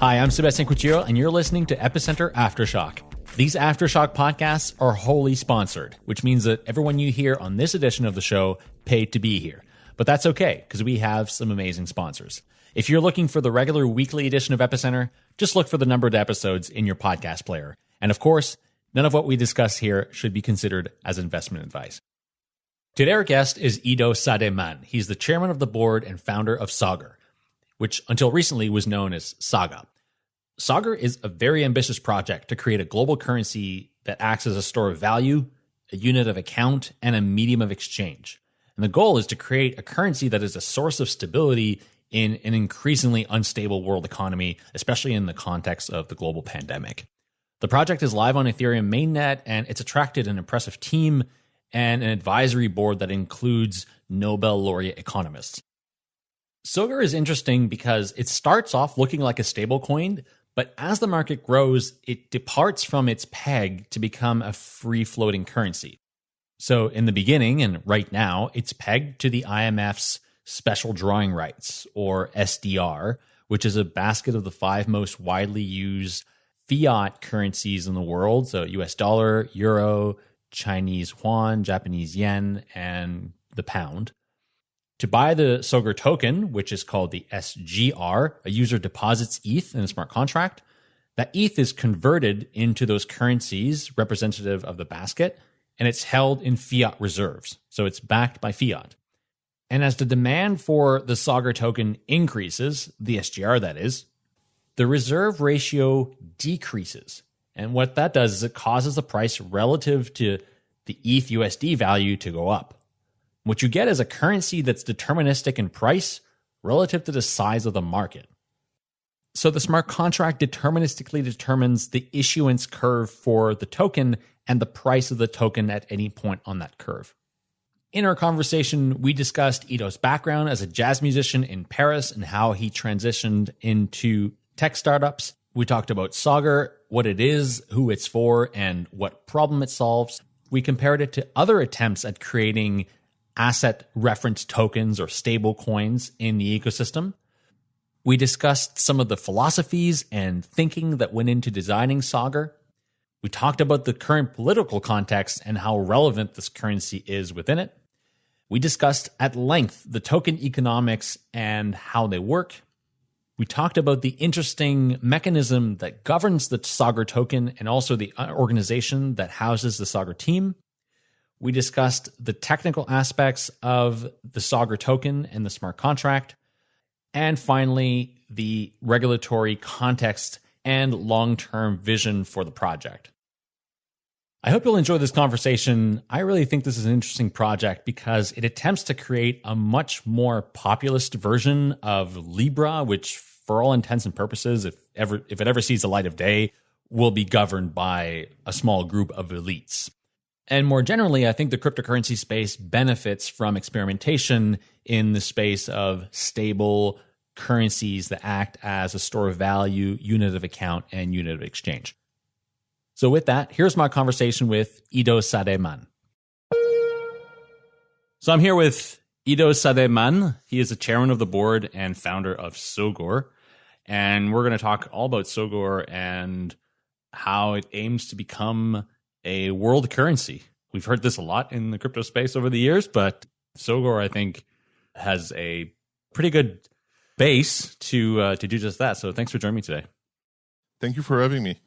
Hi, I'm Sebastian Couture, and you're listening to Epicenter Aftershock. These Aftershock podcasts are wholly sponsored, which means that everyone you hear on this edition of the show paid to be here. But that's okay, because we have some amazing sponsors. If you're looking for the regular weekly edition of Epicenter, just look for the numbered episodes in your podcast player. And of course, none of what we discuss here should be considered as investment advice. Today, our guest is Ido Sademan. He's the chairman of the board and founder of Sogur, which until recently was known as Saga. Sogur is a very ambitious project to create a global currency that acts as a store of value, a unit of account, and a medium of exchange. And the goal is to create a currency that is a source of stability in an increasingly unstable world economy, especially in the context of the global pandemic. The project is live on Ethereum mainnet and it's attracted an impressive team and an advisory board that includes Nobel laureate economists. Sogur is interesting because it starts off looking like a stablecoin, but as the market grows, it departs from its peg to become a free floating currency. So, in the beginning and right now, it's pegged to the IMF's special drawing rights, or SDR, which is a basket of the five most widely used fiat currencies in the world. So, US dollar, euro, Chinese yuan, Japanese yen, and the pound. To buy the Sogur token, which is called the SGR, a user deposits ETH in a smart contract. That ETH is converted into those currencies representative of the basket, and it's held in fiat reserves. So it's backed by fiat. And as the demand for the Sogur token increases, the SGR that is, the reserve ratio decreases. And what that does is it causes the price relative to the ETH USD value to go up. What you get is a currency that's deterministic in price relative to the size of the market. So the smart contract deterministically determines the issuance curve for the token and the price of the token at any point on that curve. In our conversation, we discussed Ido's background as a jazz musician in Paris and how he transitioned into tech startups. We talked about Sogur, what it is, who it's for, and what problem it solves. We compared it to other attempts at creating asset reference tokens or stable coins in the ecosystem. We discussed some of the philosophies and thinking that went into designing Sogur. We talked about the current political context and how relevant this currency is within it. We discussed at length the token economics and how they work. We talked about the interesting mechanism that governs the Sogur token and also the organization that houses the Sogur team. We discussed the technical aspects of the Sogur token and the smart contract. And finally, the regulatory context and long term vision for the project. I hope you'll enjoy this conversation. I really think this is an interesting project because it attempts to create a much more populist version of Libra, which, for all intents and purposes, if ever if it ever sees the light of day, will be governed by a small group of elites. And more generally, I think the cryptocurrency space benefits from experimentation in the space of stable currencies that act as a store of value, unit of account, and unit of exchange. So, with that, here's my conversation with Ido Sademan. So, I'm here with Ido Sademan. He is the chairman of the board and founder of Sogur. And we're going to talk all about Sogur and how it aims to become a world currency. We've heard this a lot in the crypto space over the years, but Sogur, I think, has a pretty good base to uh, to do just that. So, thanks for joining me today. Thank you for having me.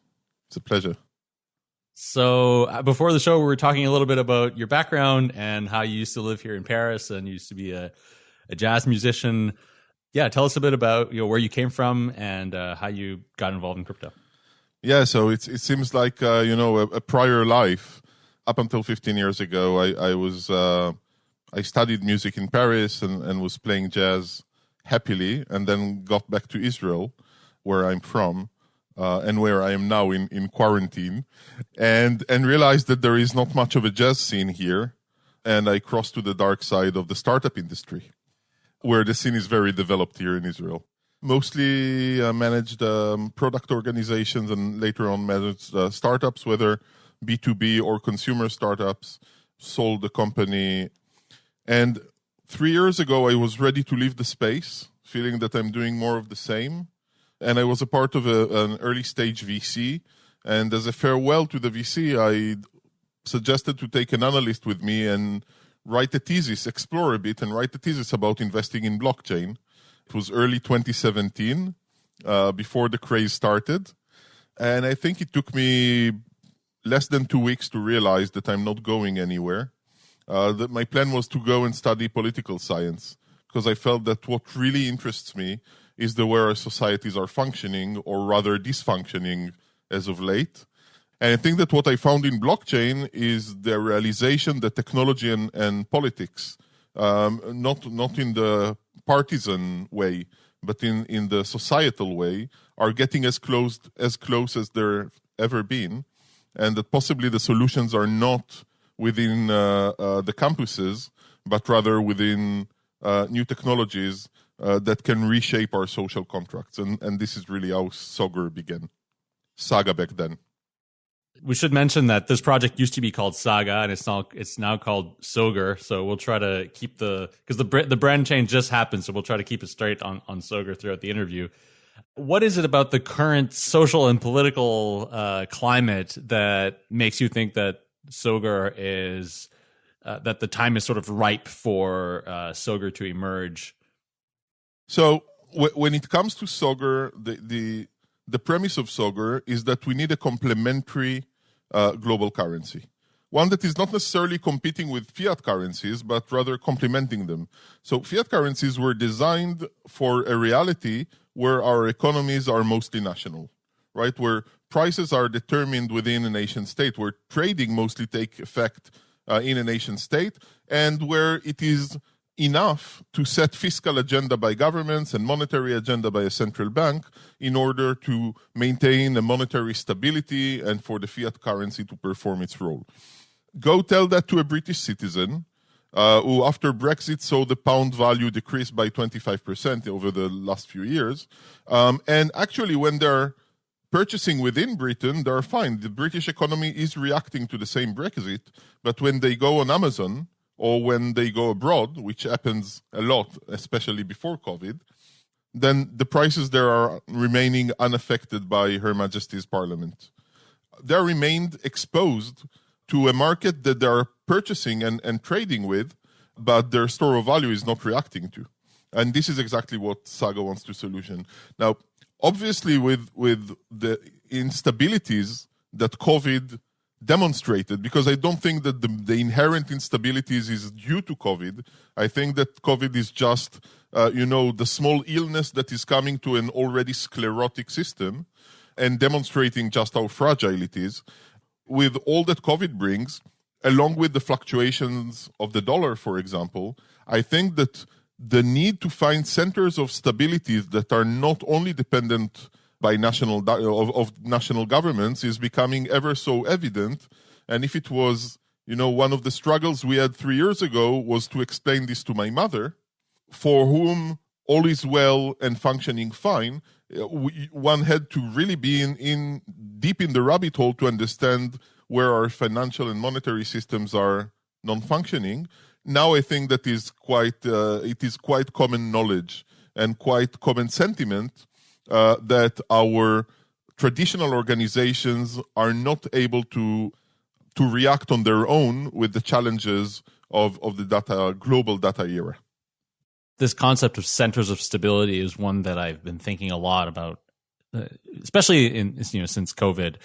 It's a pleasure. So uh, before the show, we were talking a little bit about your background and how you used to live here in Paris and used to be a, a jazz musician. Yeah, tell us a bit about you know where you came from and uh, how you got involved in crypto. Yeah, so it it seems like uh, you know a, a, prior life. Up until 15 years ago, I, I was uh, I studied music in Paris and, and was playing jazz happily, and then got back to Israel, where I'm from uh, and where I am now in, in quarantine, and and realized that there is not much of a jazz scene here, and I crossed to the dark side of the startup industry, where the scene is very developed here in Israel. Mostly uh, managed um, product organizations and later on managed uh, startups, whether B2B or consumer startups. Sold the company, and three years ago I was ready to leave the space, feeling that I'm doing more of the same and I was a part of a, an early stage VC. And as a farewell to the VC, I suggested to take an analyst with me and write a thesis, explore a bit, and write a thesis about investing in blockchain. It was early 2017, uh, before the craze started. And I think it took me less than two weeks to realize that I'm not going anywhere. Uh, that my plan was to go and study political science because I felt that what really interests me is the way our societies are functioning or rather dysfunctioning as of late. And I think that what I found in blockchain is the realization that technology and, and politics, um, not, not in the partisan way, but in, in the societal way, are getting as close as close as they've ever been, and that possibly the solutions are not within uh, uh, the campuses, but rather within uh, new technologies uh, that can reshape our social contracts. And, and this is really how Sogur began, Saga back then. We should mention that this project used to be called Saga, and it's now it's now called Sogur. So we'll try to keep the because the the brand change just happened, so we'll try to keep it straight on on Sogur throughout the interview. What is it about the current social and political uh, climate that makes you think that Sogur is uh, that the time is sort of ripe for uh, Sogur to emerge? So w- when it comes to Sogur, the, the the premise of Sogur is that we need a complementary uh, global currency. One that is not necessarily competing with fiat currencies, but rather complementing them. So, fiat currencies were designed for a reality where our economies are mostly national, right? Where prices are determined within a nation state, where trading mostly take effect uh, in a nation state, and where it is enough to set fiscal agenda by governments and monetary agenda by a central bank in order to maintain a monetary stability and for the fiat currency to perform its role. Go tell that to a British citizen uh, who, after Brexit, saw the pound value decrease by 25% over the last few years. Um, and actually, when they're purchasing within Britain, they're fine. The British economy is reacting to the same Brexit, but when they go on Amazon, or when they go abroad, which happens a lot, especially before COVID, then the prices there are remaining unaffected by Her Majesty's Parliament. They're remained exposed to a market that they're purchasing and, and trading with, but their store of value is not reacting to. And this is exactly what Saga wants to solution. Now, obviously, with, with the instabilities that COVID demonstrated because I don't think that the, the inherent instabilities is due to COVID. I think that COVID is just, uh, you know, the small illness that is coming to an already sclerotic system and demonstrating just how fragile it is. With all that COVID brings, along with the fluctuations of the dollar, for example, I think that the need to find centers of stability that are not only dependent by national of, of national governments is becoming ever so evident. And if it was, you know, one of the struggles we had three years ago was to explain this to my mother, for whom all is well and functioning fine, uh, we, one had to really be in, in deep in the rabbit hole to understand where our financial and monetary systems are non-functioning. Now I think that is quite uh, it is quite common knowledge and quite common sentiment uh, that our traditional organizations are not able to to react on their own with the challenges of, of the data global data era. This concept of centers of stability is one that I've been thinking a lot about, uh, especially in you know since COVID,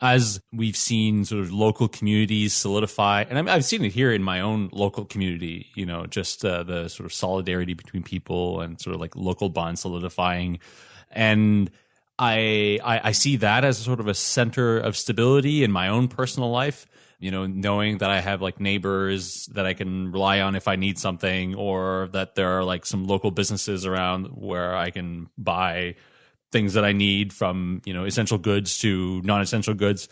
as we've seen sort of local communities solidify, and I've seen it here in my own local community. You know, just uh, the sort of solidarity between people and sort of like local bonds solidifying and I, I, I see that as sort of a center of stability in my own personal life. You know, knowing that I have like neighbors that I can rely on if I need something, or that there are like some local businesses around where I can buy things that I need from you know essential goods to non-essential goods.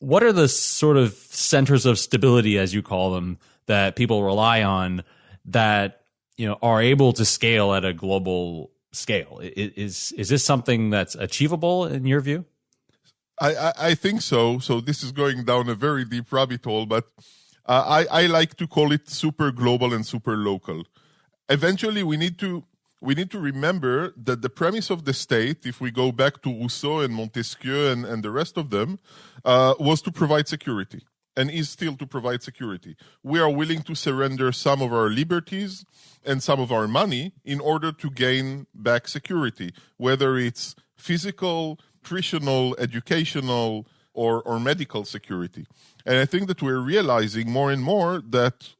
What are the sort of centers of stability, as you call them, that people rely on that you know are able to scale at a global scale. Is is this something that's achievable in your view? I, I, I think so. So this is going down a very deep rabbit hole, but uh, I, I like to call it super global and super local. Eventually, we need to we need to remember that the premise of the state, if we go back to Rousseau and Montesquieu and, and the rest of them, uh, was to provide security and is still to provide security. We are willing to surrender some of our liberties and some of our money in order to gain back security, whether it's physical, nutritional, educational, or, or medical security. And I think that we're realizing more and more that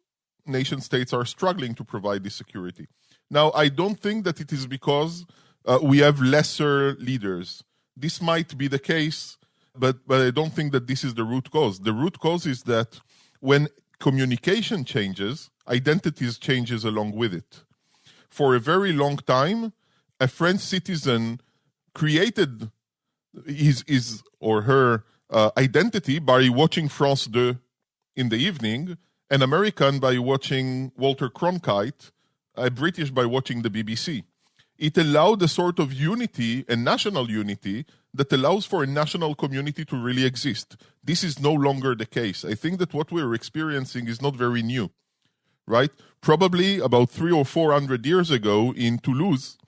nation states are struggling to provide this security. Now, I don't think that it is because uh, we have lesser leaders. This might be the case, but, but I don't think that this is the root cause. The root cause is that when communication changes, identities changes along with it. For a very long time, a French citizen created his, his or her uh, identity by watching France 2 in the evening, an American by watching Walter Cronkite, a British by watching the BBC. It allowed a sort of unity and national unity that allows for a national community to really exist. This is no longer the case. I think that what we're experiencing is not very new, right? Probably about three or four hundred years ago in Toulouse,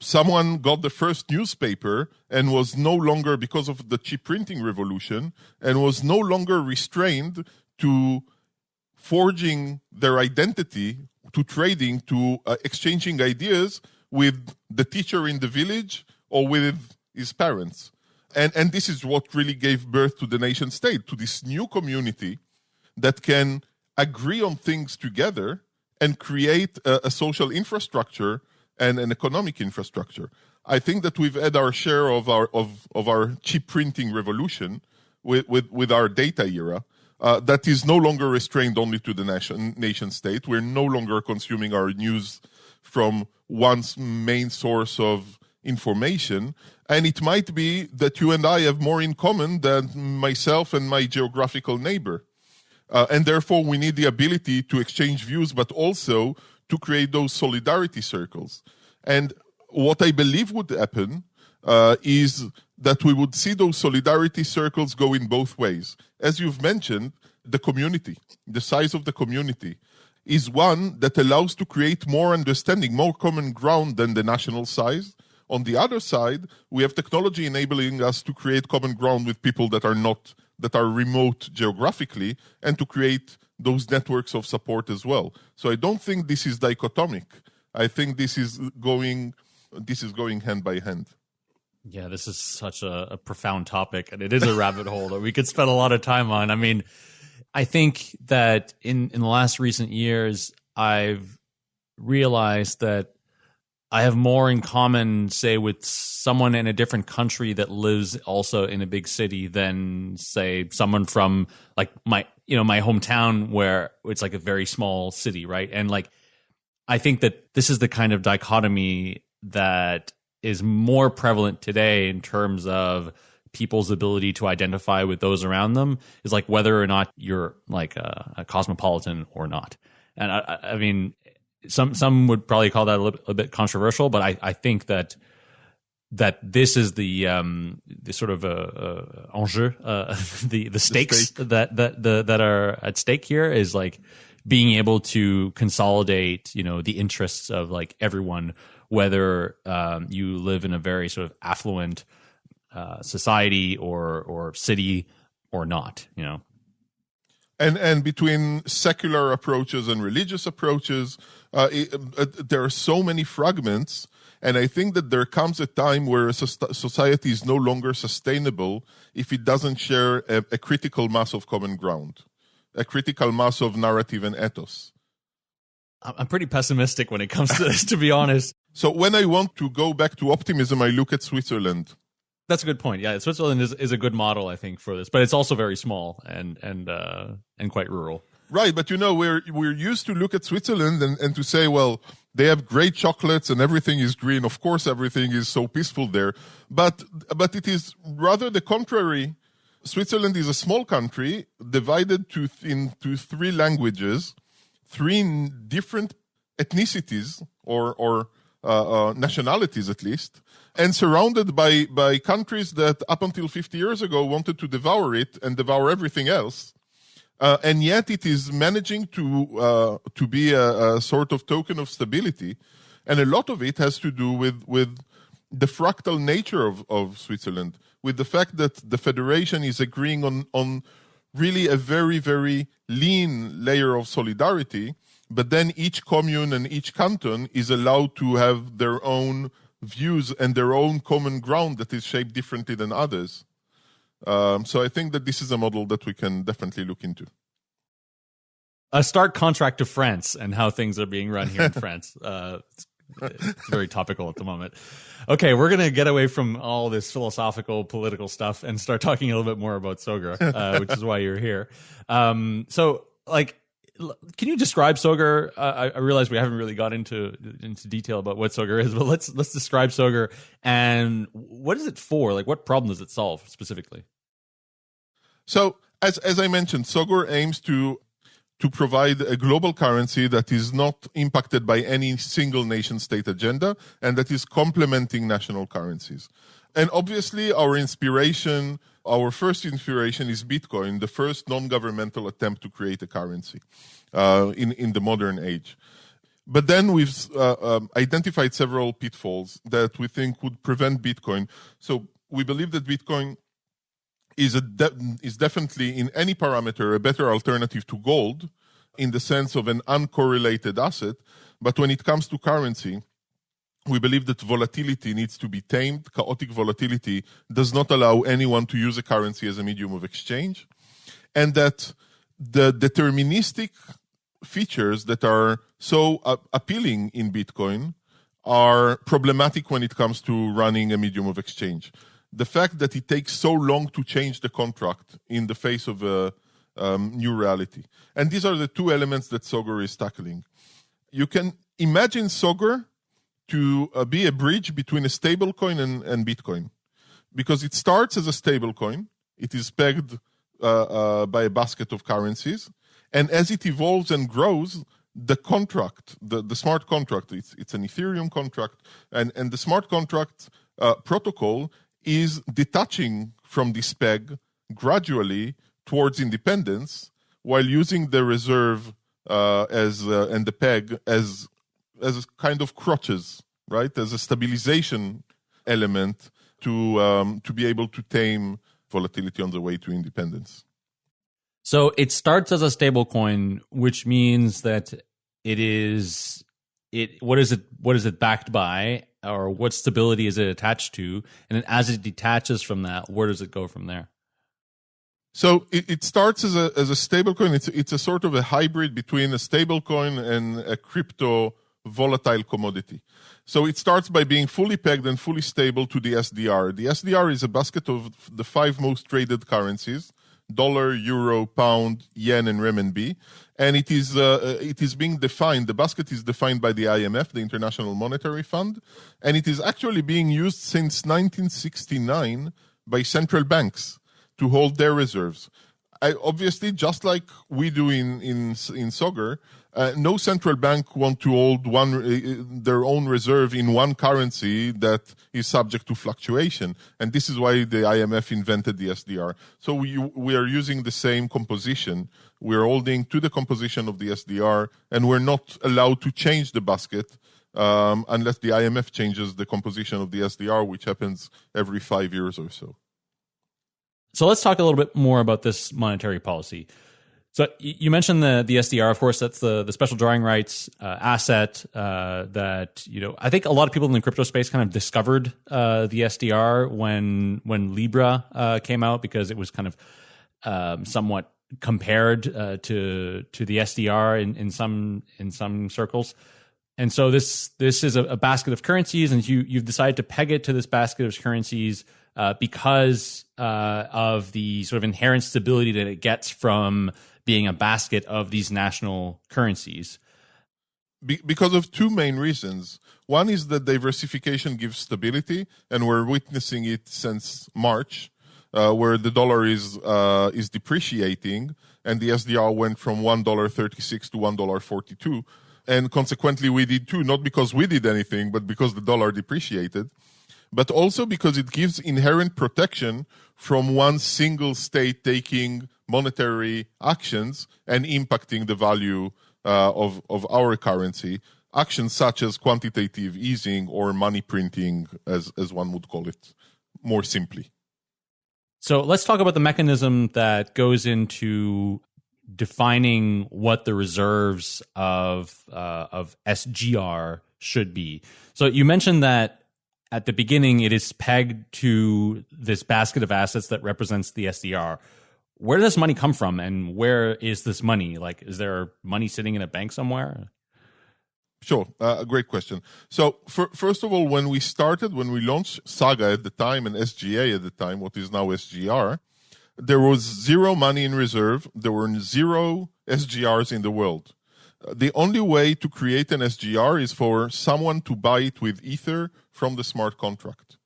someone got the first newspaper and was no longer, because of the cheap printing revolution, and was no longer restrained to forging their identity, to trading, to uh, exchanging ideas with the teacher in the village or with his parents. And, and this is what really gave birth to the nation state, to this new community that can agree on things together and create a, a social infrastructure and an economic infrastructure. I think that we've had our share of our of, of our cheap printing revolution with, with, with our data era. Uh, that is no longer restrained only to the nation nation state. We're no longer consuming our news from one's main source of information. And it might be that you and I have more in common than myself and my geographical neighbor. Uh, and therefore, we need the ability to exchange views, but also to create those solidarity circles. And what I believe would happen uh, is that we would see those solidarity circles go in both ways. As you've mentioned, the community, the size of the community, is one that allows to create more understanding, more common ground than the national size. On the other side, we have technology enabling us to create common ground with people that are not that are remote geographically and to create those networks of support as well. So I don't think this is dichotomic. I think this is going this is going hand by hand. Yeah, this is such a, a profound topic, and it is a rabbit hole that we could spend a lot of time on. I mean, I think that in in the last recent years, I've realized that I have more in common, say, with someone in a different country that lives also in a big city than, say, someone from like my, you know, my hometown where it's like a very small city, right? And like, I think that this is the kind of dichotomy that is more prevalent today in terms of people's ability to identify with those around them is like whether or not you're like a, a cosmopolitan or not. And I, I mean, some some would probably call that a, little, a bit controversial, but I, I think that that this is the um the sort of uh, uh enjeu uh, the the stakes the that that the, that are at stake here is like being able to consolidate you know the interests of like everyone whether um, you live in a very sort of affluent uh, society or or city or not you know? And and between secular approaches and religious approaches uh, it, uh, there are so many fragments and i think that there comes a time where a society is no longer sustainable if it doesn't share a, a critical mass of common ground a critical mass of narrative and ethos. I'm pretty pessimistic when it comes to this to be honest. So when i want to go back to optimism i look at switzerland that's a good point. Yeah, Switzerland is, is a good model, I think, for this, but it's also very small and and uh, and quite rural. Right, but you know we're we're used to look at Switzerland and, and to say, well, they have great chocolates and everything is green. Of course, everything is so peaceful there, but but it is rather the contrary. Switzerland is a small country divided to into three languages, three different ethnicities or or nationalities at least, and surrounded by, by countries that up until 50 years ago wanted to devour it and devour everything else. Uh, and yet it is managing to, uh, to be a, a, sort of token of stability. And a lot of it has to do with, with the fractal nature of, of Switzerland, with the fact that the federation is agreeing on, on really a very, very lean layer of solidarity, but then each commune and each canton is allowed to have their own views and their own common ground that is shaped differently than others. Um, so I think that this is a model that we can definitely look into. A stark contract to France and how things are being run here in France. Uh, it's, it's very topical at the moment. Okay, we're gonna get away from all this philosophical, political stuff and start talking a little bit more about Sogur, uh, which is why you're here. Um, so, like, can you describe Sogur? Uh, I, I, realize we haven't really got into into detail about what Sogur is, but let's let's describe Sogur and what is it for? Like, what problem does it solve specifically? So, as as I mentioned, Sogur aims to to provide a global currency that is not impacted by any single nation state agenda and that is complementing national currencies. And obviously, our inspiration, our first inspiration is Bitcoin, the first non governmental attempt to create a currency uh, in, in the modern age. But then we've uh, um, identified several pitfalls that we think would prevent Bitcoin. So we believe that Bitcoin is, de- is definitely, in any parameter, a better alternative to gold in the sense of an uncorrelated asset. But when it comes to currency, we believe that volatility needs to be tamed. Chaotic volatility does not allow anyone to use a currency as a medium of exchange. And that the deterministic features that are so uh, appealing in Bitcoin are problematic when it comes to running a medium of exchange. The fact that it takes so long to change the contract in the face of a um, new reality. And these are the two elements that Sogur is tackling. You can imagine Sogur to uh, be a bridge between a stablecoin and, and Bitcoin because it starts as a stablecoin. It is pegged uh, uh, by a basket of currencies. And as it evolves and grows, the contract, the, the smart contract, it's, it's an Ethereum contract, and, and the smart contract uh, protocol is detaching from this peg gradually towards independence while using the reserve uh, as uh, and the peg as as a kind of crutches, right? As a stabilization element to um, to be able to tame volatility on the way to independence. So it starts as a stable coin, which means that it is it what is it what is it backed by or what stability is it attached to and then as it detaches from that where does it go from there so it, it starts as a as a stablecoin. It's it's a sort of a hybrid between a stablecoin and a crypto volatile commodity. So it starts by being fully pegged and fully stable to the SDR. The SDR is a basket of the five most traded currencies: dollar, euro, pound, yen, and renminbi. And it is uh, it is being defined. The basket is defined by the IMF, the International Monetary Fund, and it is actually being used since 1969 by central banks to hold their reserves. I, obviously, just like we do in in in Sogur, uh, no central bank want to hold one uh, their own reserve in one currency that is subject to fluctuation, and this is why the IMF invented the SDR. So we we are using the same composition. We're holding to the composition of the SDR, and we're not allowed to change the basket um, unless the IMF changes the composition of the SDR, which happens every five years or so. So let's talk a little bit more about this monetary policy. So you mentioned the the SDR, of course, that's the the special drawing rights uh, asset uh, that you know. I think a lot of people in the crypto space kind of discovered uh, the SDR when when Libra uh, came out because it was kind of um, somewhat compared uh, to to the SDR in, in some in some circles. And so this this is a, a basket of currencies, and you you've decided to peg it to this basket of currencies uh, because of the sort of inherent stability that it gets from being a basket of these national currencies. Be- because of two main reasons. One is that diversification gives stability, and we're witnessing it since March, uh, where the dollar is uh, is depreciating, and the SDR went from one dollar thirty six to one dollar forty two, and consequently we did too. Not because we did anything, but because the dollar depreciated but also because it gives inherent protection from one single state taking monetary actions and impacting the value uh, of, of our currency. actions such as quantitative easing or money printing, as, as one would call it more simply. So let's talk about the mechanism that goes into defining what the reserves of uh, of SGR should be. So you mentioned that at the beginning it is pegged to this basket of assets that represents the SDR. Where does money come from, and where is this money? Like, is there money sitting in a bank somewhere? Sure, uh, a great question. So, for, first of all, when we started, when we launched Saga at the time and SGA at the time, what is now SGR, there was zero money in reserve. There were zero SGRs in the world. The only way to create an SGR is for someone to buy it with Ether from the smart contract.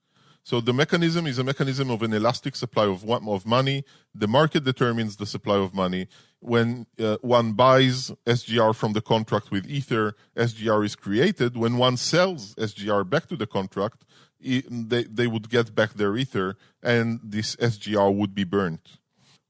So the mechanism is a mechanism of an elastic supply of, of money. The market determines the supply of money. When uh, one buys SGR from the contract with Ether, SGR is created. When one sells SGR back to the contract, they, they would get back their Ether and this SGR would be burnt.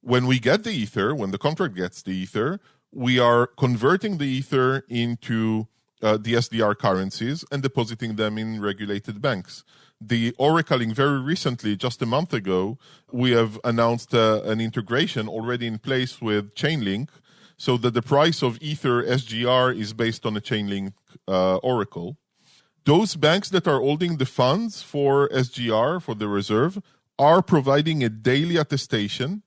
When we get the Ether, when the contract gets the Ether, we are converting the Ether into uh, the SDR currencies and depositing them in regulated banks the oracling very recently, just a month ago, we have announced uh, an integration already in place with Chainlink so that the price of Ether SGR is based on a Chainlink uh, oracle. Those banks that are holding the funds for SGR, for the reserve, are providing a daily attestation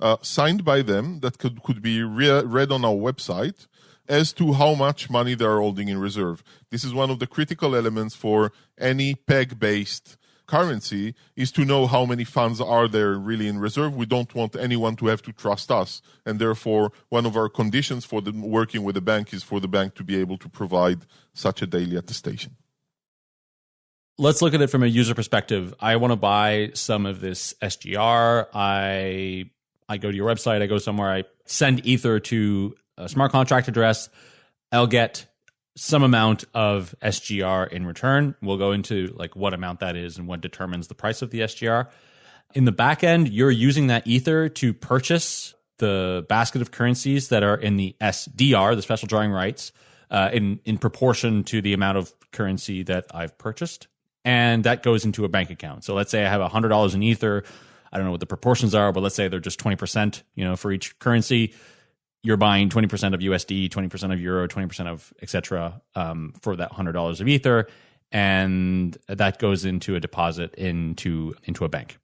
uh, signed by them that could, could be re- read on our website as to how much money they are holding in reserve. This is one of the critical elements for any peg based currency is to know how many funds are there really in reserve. We don't want anyone to have to trust us. And therefore, one of our conditions for the, working with the bank is for the bank to be able to provide such a daily attestation. Let's look at it from a user perspective. I want to buy some of this SGR. I I go to your website, I go somewhere, I send Ether to a smart contract address. I'll get some amount of SGR in return. We'll go into like what amount that is and what determines the price of the SGR. In the back end, you're using that Ether to purchase the basket of currencies that are in the SDR, the special drawing rights, uh, in in proportion to the amount of currency that I've purchased, and that goes into a bank account. So let's say I have hundred dollars in Ether. I don't know what the proportions are, but let's say they're just twenty percent, you know, for each currency you're buying 20% of USD, 20% of euro, 20% of etc. Um, for that $100 of ether and that goes into a deposit into into a bank.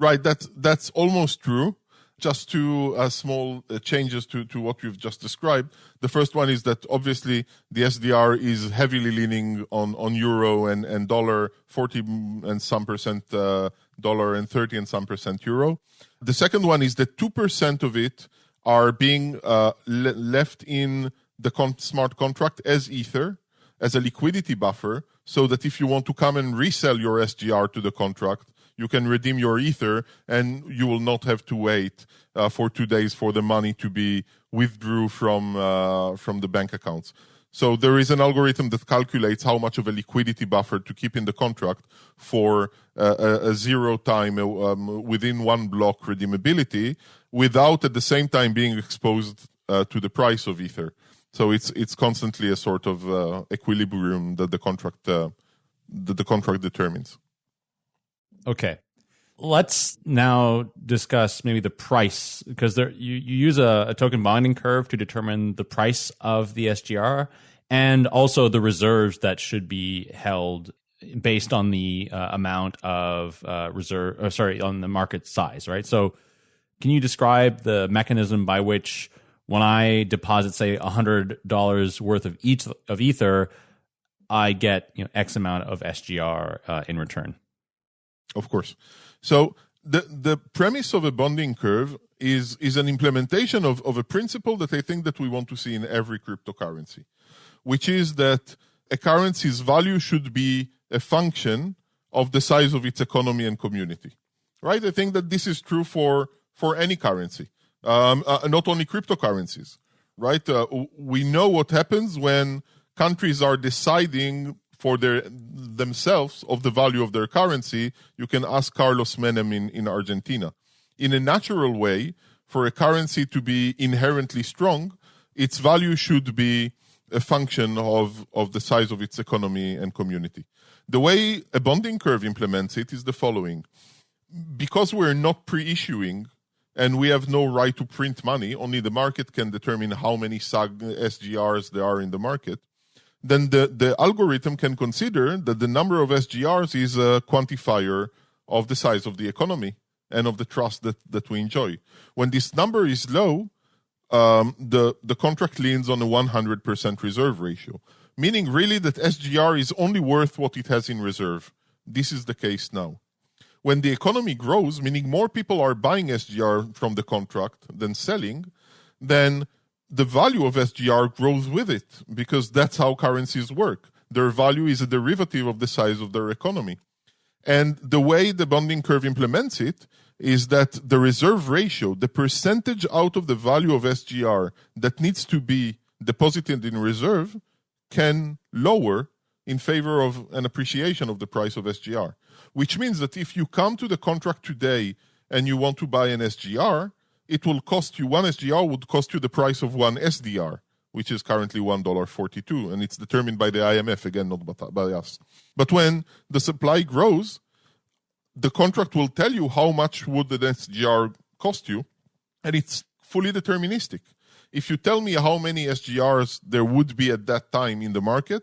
Right, that's that's almost true. Just two uh, small uh, changes to, to what you've just described. The first one is that obviously the SDR is heavily leaning on, on euro and, and dollar, 40 and some percent uh, dollar and 30 and some percent euro. The second one is that 2% of it are being uh, le- left in the con- smart contract as ether as a liquidity buffer so that if you want to come and resell your SGR to the contract, you can redeem your ether and you will not have to wait uh, for two days for the money to be withdrew from uh, from the bank accounts. So there is an algorithm that calculates how much of a liquidity buffer to keep in the contract for uh, a, a, zero time uh, um, within one block redeemability without at the same time being exposed uh, to the price of ether. So it's it's constantly a sort of uh, equilibrium that the contract uh, that the contract determines. Okay. Let's now discuss maybe the price because there you, you use a, a, token bonding curve to determine the price of the SGR and also the reserves that should be held based on the uh, amount of uh, reserve or sorry on the market size right? So can you describe the mechanism by which when i deposit say $100 worth of each of ether i get you know x amount of sgr uh, in return? Of course so the the premise of a bonding curve is is an implementation of, of a principle that I think that we want to see in every cryptocurrency, which is that a currency's value should be a function of the size of its economy and community. Right? I think that this is true for for any currency, um, uh, not only cryptocurrencies. Right? Uh, we know what happens when countries are deciding for their themselves of the value of their currency, you can ask Carlos Menem in, in Argentina. In a natural way, for a currency to be inherently strong, its value should be a function of, of the size of its economy and community. The way a bonding curve implements it is the following. Because we're not pre-issuing and we have no right to print money, only the market can determine how many SAG SGRs there are in the market, then the, the algorithm can consider that the number of SGRs is a quantifier of the size of the economy and of the trust that, that we enjoy. When this number is low, um, the, the contract leans on a 100% reserve ratio, meaning really that SGR is only worth what it has in reserve. This is the case now. When the economy grows, meaning more people are buying SGR from the contract than selling, then the value of SGR grows with it because that's how currencies work. Their value is a derivative of the size of their economy. And the way the bonding curve implements it is that the reserve ratio, the percentage out of the value of SGR that needs to be deposited in reserve, can lower in favor of an appreciation of the price of SGR. Which means that if you come to the contract today and you want to buy an SGR, it will cost you one SGR would cost you the price of one SDR, which is currently $1.42, and it's determined by the IMF, again, not by us. But when the supply grows, the contract will tell you how much would the SGR cost you, and it's fully deterministic. If you tell me how many SGRs there would be at that time in the market,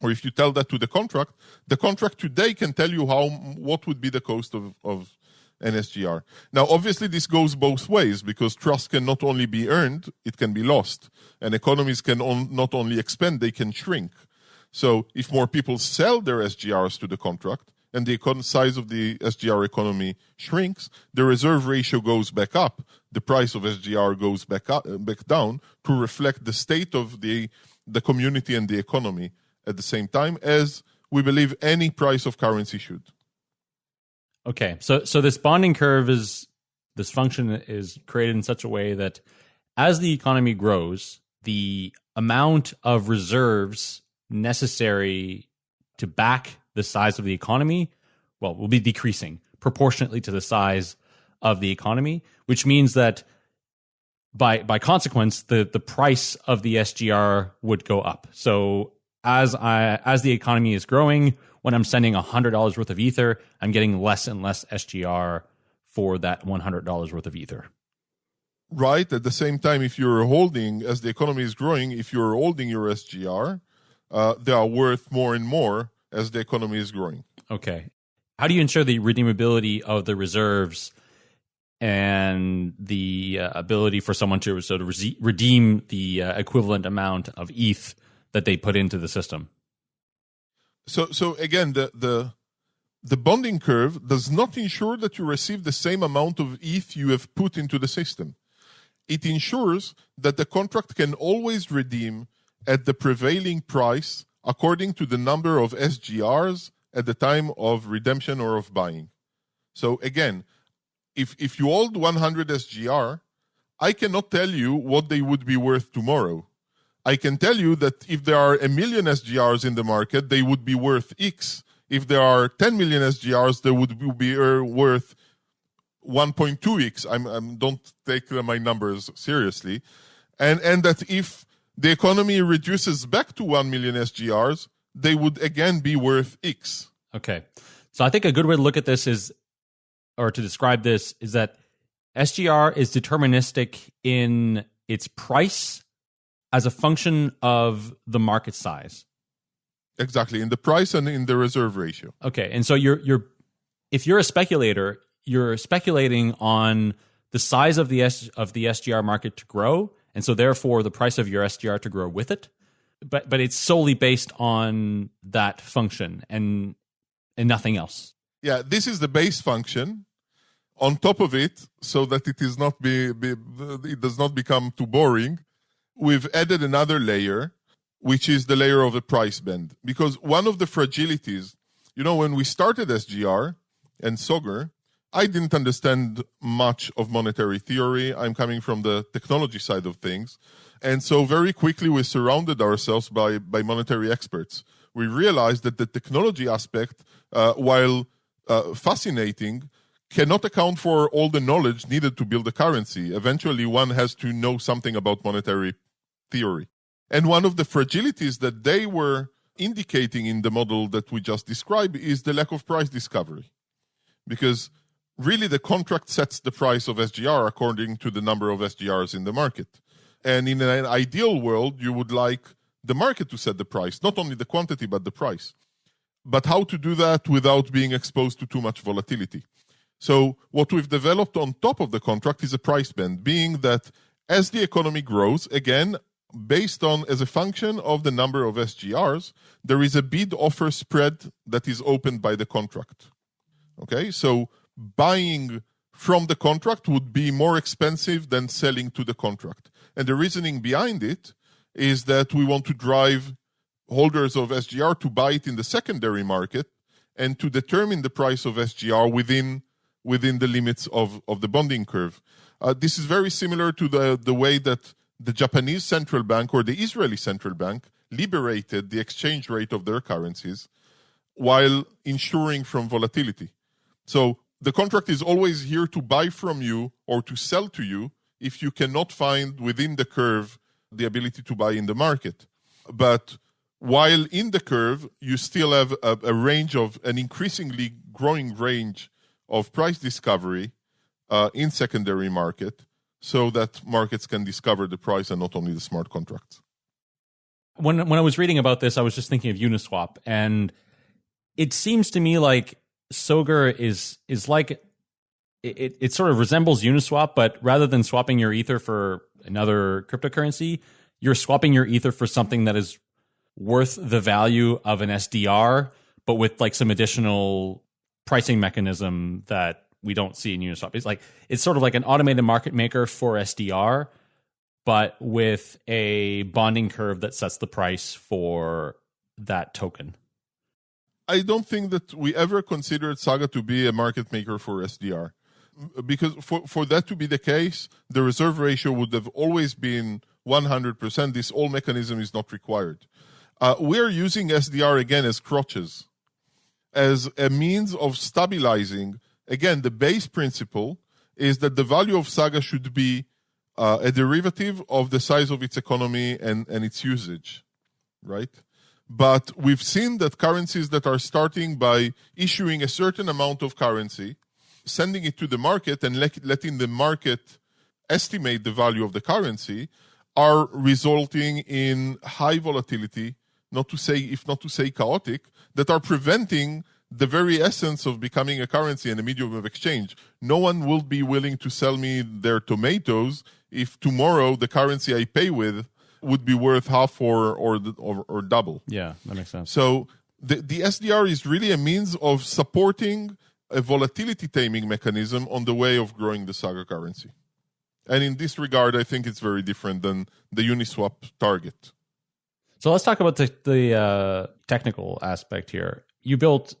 or if you tell that to the contract, the contract today can tell you how what would be the cost of, of an SGR. Now, obviously, this goes both ways because trust can not only be earned, it can be lost. And economies can on, not only expand, they can shrink. So, if more people sell their SGRs to the contract, and the size of the SGR economy shrinks, the reserve ratio goes back up. The price of SGR goes back up, uh, back down to reflect the state of the the community and the economy at the same time as we believe any price of currency should. Okay, so so this bonding curve is this function is created in such a way that as the economy grows, the amount of reserves necessary to back the size of the economy, well, will be decreasing proportionately to the size of the economy, which means that by by consequence, the the price of the SGR would go up. So as I as the economy is growing, when I'm sending hundred dollars worth of ether, I'm getting less and less SGR for that one hundred dollars worth of ether. Right. At the same time, if you're holding as the economy is growing, if you're holding your SGR, uh, they are worth more and more as the economy is growing. Okay. How do you ensure the redeemability of the reserves and the uh, ability for someone to sort of re- redeem the uh, equivalent amount of ETH that they put into the system? So, so again, the the the bonding curve does not ensure that you receive the same amount of ETH you have put into the system. It ensures that the contract can always redeem at the prevailing price according to the number of SGRs at the time of redemption or of buying. So again, if if you hold 100 SGR, I cannot tell you what they would be worth tomorrow. I can tell you that if there are a million SGRs in the market, they would be worth X. If there are 10 million SGRs, they would be uh, worth 1.2x. I'm, I'm don't take my numbers seriously, and and that if the economy reduces back to 1 million SGRs, they would again be worth X. Okay. So I think a good way to look at this is, or to describe this, is that SGR is deterministic in its price as a function of the market size. Exactly, in the price and in the reserve ratio. Okay. And so you're you're if you're a speculator, you're speculating on the size of the S, of the SGR market to grow and so therefore the price of your SGR to grow with it. But but it's solely based on that function and and nothing else. Yeah, this is the base function. On top of it, so that it is not be, be it does not become too boring, we've added another layer, which is the layer of the price band. Because one of the fragilities, you know, when we started SGR and Sogur, I didn't understand much of monetary theory. I'm coming from the technology side of things. And so very quickly we surrounded ourselves by, by monetary experts. We realized that the technology aspect, uh, while uh, fascinating, cannot account for all the knowledge needed to build a currency. Eventually, one has to know something about monetary theory. And one of the fragilities that they were indicating in the model that we just described is the lack of price discovery. Because really the contract sets the price of SGR according to the number of SGRs in the market. And in an ideal world, you would like the market to set the price, not only the quantity, but the price. But how to do that without being exposed to too much volatility? So, what we've developed on top of the contract is a price band, being that as the economy grows, again, based on as a function of the number of SGRs, there is a bid offer spread that is opened by the contract. Okay, so buying from the contract would be more expensive than selling to the contract. And the reasoning behind it is that we want to drive holders of SGR to buy it in the secondary market and to determine the price of SGR within within the limits of, of the bonding curve. Uh, this is very similar to the, the way that the Japanese central bank or the Israeli central bank liberated the exchange rate of their currencies while ensuring from volatility. So the contract is always here to buy from you or to sell to you if you cannot find within the curve the ability to buy in the market. But while in the curve, you still have a, a range of an increasingly growing range of price discovery uh, in secondary market so that markets can discover the price and not only the smart contracts. When when I was reading about this, I was just thinking of Uniswap, and it seems to me like Sogur is is like it, it sort of resembles Uniswap, but rather than swapping your ether for another cryptocurrency, you're swapping your ether for something that is worth the value of an SDR, but with like some additional pricing mechanism that we don't see in Uniswap. It's like it's sort of like an automated market maker for SDR, but with a bonding curve that sets the price for that token. I don't think that we ever considered Saga to be a market maker for SDR. Because for, for that to be the case, the reserve ratio would have always been 100%. This all mechanism is not required. Uh, we're using SDR again as crutches, as a means of stabilizing. Again, the base principle is that the value of Saga should be uh, a derivative of the size of its economy and, and its usage, right? But we've seen that currencies that are starting by issuing a certain amount of currency, sending it to the market and let, letting the market estimate the value of the currency are resulting in high volatility, not to say, if not to say chaotic, that are preventing the very essence of becoming a currency and a medium of exchange. No one will be willing to sell me their tomatoes if tomorrow the currency I pay with would be worth half or or or, or double. Yeah, that makes sense. So the the SDR is really a means of supporting a volatility taming mechanism on the way of growing the Saga currency. And in this regard, I think it's very different than the Uniswap target. So let's talk about the, the uh, technical aspect here. You built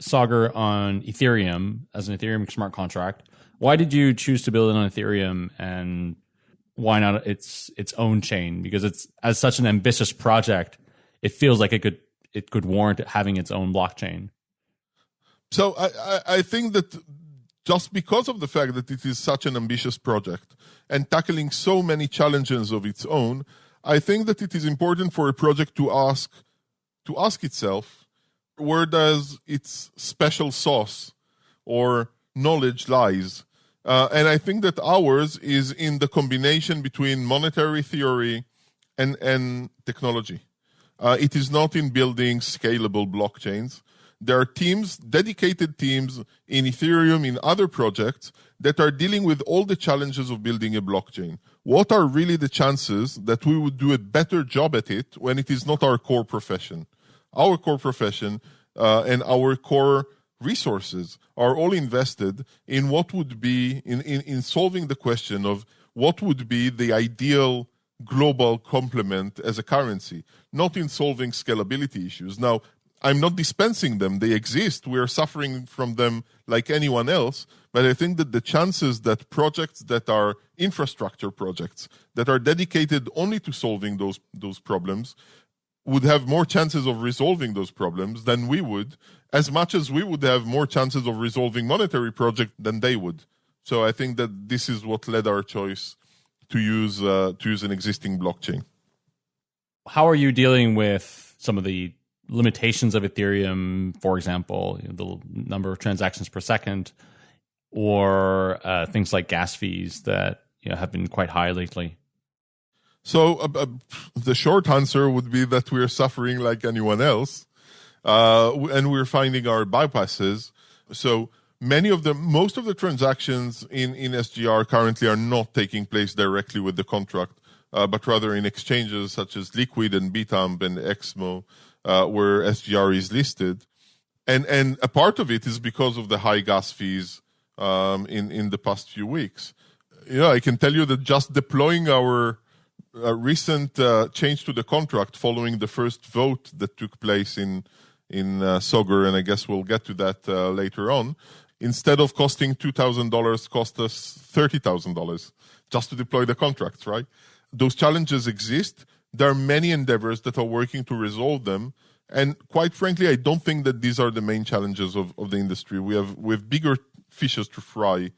Saga on Ethereum as an Ethereum smart contract. Why did you choose to build it on Ethereum and why not its its own chain because it's as such an ambitious project it feels like it could it could warrant having its own blockchain so I, I, I think that just because of the fact that it is such an ambitious project and tackling so many challenges of its own i think that it is important for a project to ask to ask itself where does its special sauce or knowledge lies uh, and I think that ours is in the combination between monetary theory and, and technology. Uh, it is not in building scalable blockchains. There are teams, dedicated teams in Ethereum, in other projects that are dealing with all the challenges of building a blockchain. What are really the chances that we would do a better job at it when it is not our core profession? Our core profession uh, and our core resources are all invested in what would be in, in, in solving the question of what would be the ideal global complement as a currency, not in solving scalability issues. Now, I'm not dispensing them, they exist. We are suffering from them like anyone else. But I think that the chances that projects that are infrastructure projects that are dedicated only to solving those, those problems would have more chances of resolving those problems than we would, as much as we would have more chances of resolving monetary project than they would. So I think that this is what led our choice to use uh, to use an existing blockchain. how are you dealing with some of the limitations of Ethereum, for example, the number of transactions per second, or uh, things like gas fees that you know, have been quite high lately? So uh, uh, the short answer would be that we're suffering like anyone else, uh, and we're finding our bypasses. So many of the most of the transactions in in SGR currently are not taking place directly with the contract, uh, but rather in exchanges such as Liquid and Bitamp and Exmo, uh, where SGR is listed, and and a part of it is because of the high gas fees um, in in the past few weeks. You know, I can tell you that just deploying our uh, recent uh, change to the contract following the first vote that took place in in uh, and I guess we'll get to that uh, later on. Instead of costing two thousand dollars, cost us thirty thousand dollars just to deploy the contracts. Right? Those challenges exist. There are many endeavors that are working to resolve them, and quite frankly, I don't think that these are the main challenges of, of the industry. We have we have bigger fishes to fry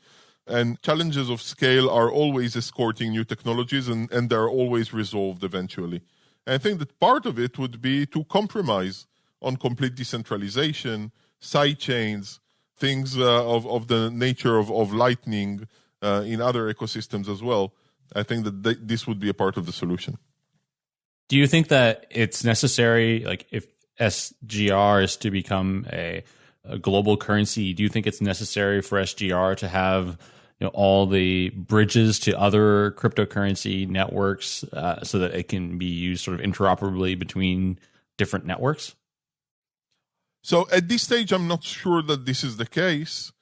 and challenges of scale are always escorting new technologies and, and they're always resolved eventually. And I think that part of it would be to compromise on complete decentralization, side chains, things uh, of, of the nature of, of Lightning uh, in other ecosystems as well. I think that th- this would be a part of the solution. Do you think that it's necessary, like if SGR is to become a, a global currency, do you think it's necessary for SGR to have you know, all the bridges to other cryptocurrency networks uh, so that it can be used sort of interoperably between different networks? So at this stage, I'm not sure that this is the case.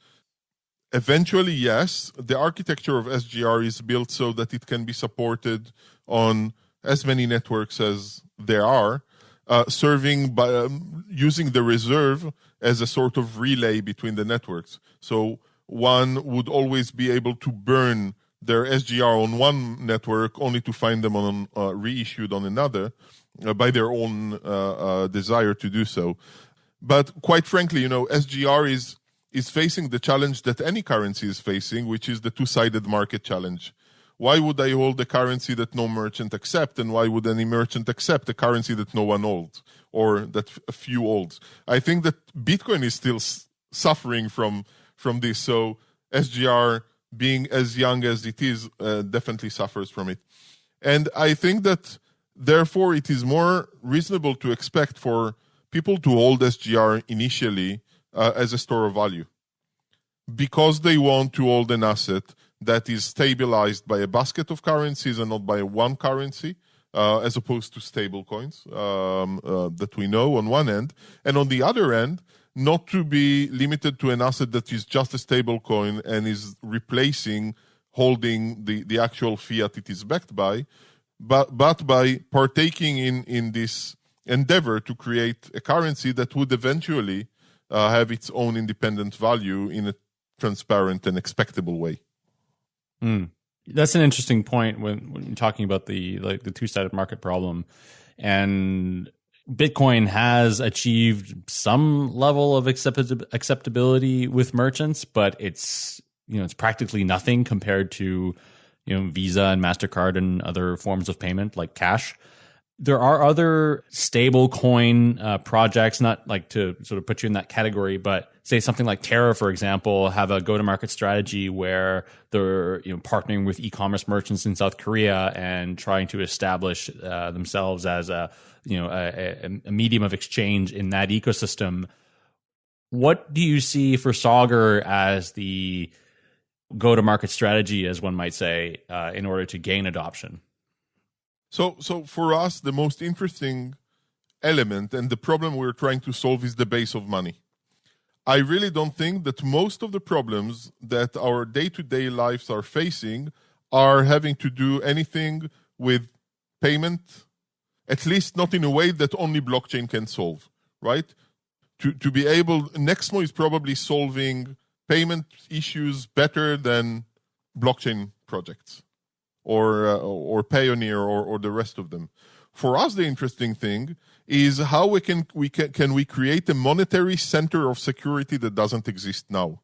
Eventually, yes. The architecture of SGR is built so that it can be supported on as many networks as there are, uh, serving by um, using the reserve as a sort of relay between the networks. So one would always be able to burn their SGR on one network only to find them on uh, reissued on another uh, by their own uh, uh desire to do so. But quite frankly, you know, SGR is is facing the challenge that any currency is facing, which is the two-sided market challenge. Why would I hold a currency that no merchant accept, and why would any merchant accept a currency that no one holds or that a few holds? I think that Bitcoin is still suffering from from this. So SGR, being as young as it is, uh, definitely suffers from it. And I think that therefore it is more reasonable to expect for people to hold SGR initially uh, as a store of value because they want to hold an asset that is stabilized by a basket of currencies and not by one currency. Uh, as opposed to stable coins um, uh, that we know on one end. And on the other end, not to be limited to an asset that is just a stable coin and is replacing holding the, the actual fiat it is backed by, but, but by partaking in, in this endeavor to create a currency that would eventually uh, have its own independent value in a transparent and expectable way. Mm. That's an interesting point when, when talking about the like the two sided market problem, and Bitcoin has achieved some level of acceptability with merchants, but it's you know it's practically nothing compared to you know Visa and Mastercard and other forms of payment like cash. There are other stable coin uh, projects, not like to sort of put you in that category, but say something like Terra, for example, have a go-to-market strategy where they're you know partnering with e-commerce merchants in South Korea and trying to establish uh, themselves as a you know a, a, medium of exchange in that ecosystem. What do you see for Sogur as the go-to-market strategy, as one might say, uh, in order to gain adoption? So, so for us, the most interesting element and the problem we're trying to solve is the base of money. I really don't think that most of the problems that our day to day lives are facing are having to do anything with payment at least not in a way that only blockchain can solve, right? To, to be able, Nexmo is probably solving payment issues better than blockchain projects or, uh, or Payoneer or, or the rest of them. For us, the interesting thing is how we can, we can, can we create a monetary center of security that doesn't exist now?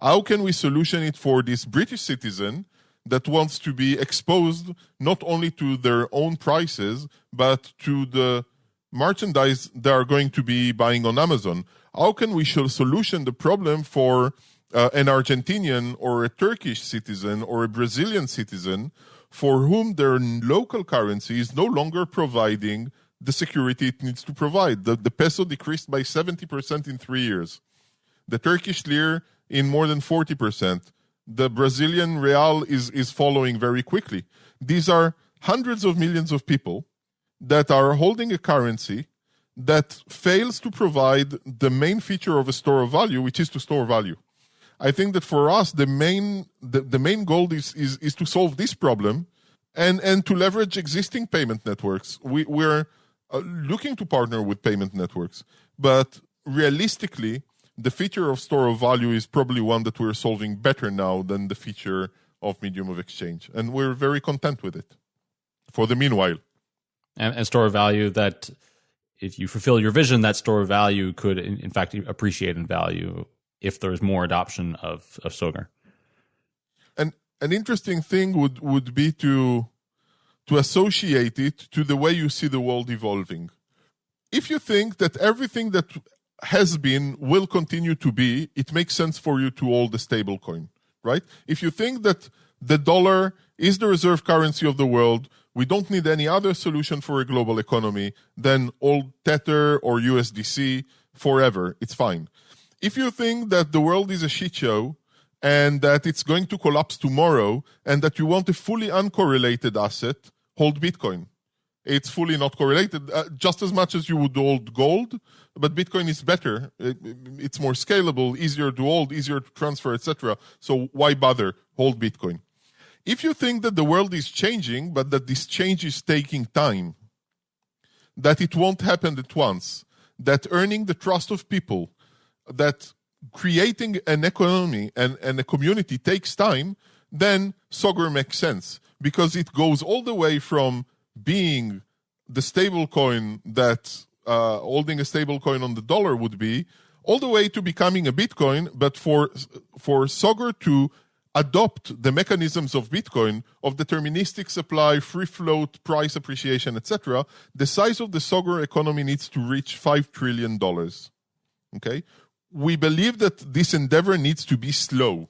How can we solution it for this British citizen that wants to be exposed not only to their own prices, but to the merchandise they are going to be buying on Amazon. How can we solution the problem for uh, an Argentinian or a Turkish citizen or a Brazilian citizen for whom their local currency is no longer providing the security it needs to provide? The, the peso decreased by 70% in three years. The Turkish lira in more than 40%. The Brazilian real is, is following very quickly. These are hundreds of millions of people that are holding a currency that fails to provide the main feature of a store of value, which is to store value. I think that for us, the main the, the main goal is, is is to solve this problem, and and to leverage existing payment networks. We we're uh, looking to partner with payment networks, but realistically, the feature of store of value is probably one that we're solving better now than the feature of medium of exchange, and we're very content with it. For the meanwhile, and, and store of value that if you fulfill your vision, that store of value could in, in fact appreciate in value if there's more adoption of of Sogur. And an interesting thing would would be to to associate it to the way you see the world evolving. If you think that everything that has been will continue to be, it makes sense for you to hold the stable coin, right? If you think that the dollar is the reserve currency of the world, we don't need any other solution for a global economy than old Tether or USDC forever. It's fine. If you think that the world is a shit show and that it's going to collapse tomorrow and that you want a fully uncorrelated asset, hold Bitcoin. It's fully not correlated, uh, just as much as you would hold gold, but Bitcoin is better. It, it's more scalable, easier to hold, easier to transfer, etc. So why bother? Hold Bitcoin. If you think that the world is changing, but that this change is taking time, that it won't happen at once, that earning the trust of people, that creating an economy and, and a community takes time, then Sogur makes sense because it goes all the way from being the stable coin that uh, holding a stable coin on the dollar would be, all the way to becoming a Bitcoin, but for for Sogur to adopt the mechanisms of Bitcoin of deterministic supply, free float, price appreciation, etc., the size of the Sogur economy needs to reach five trillion dollars. Okay, we believe that this endeavor needs to be slow,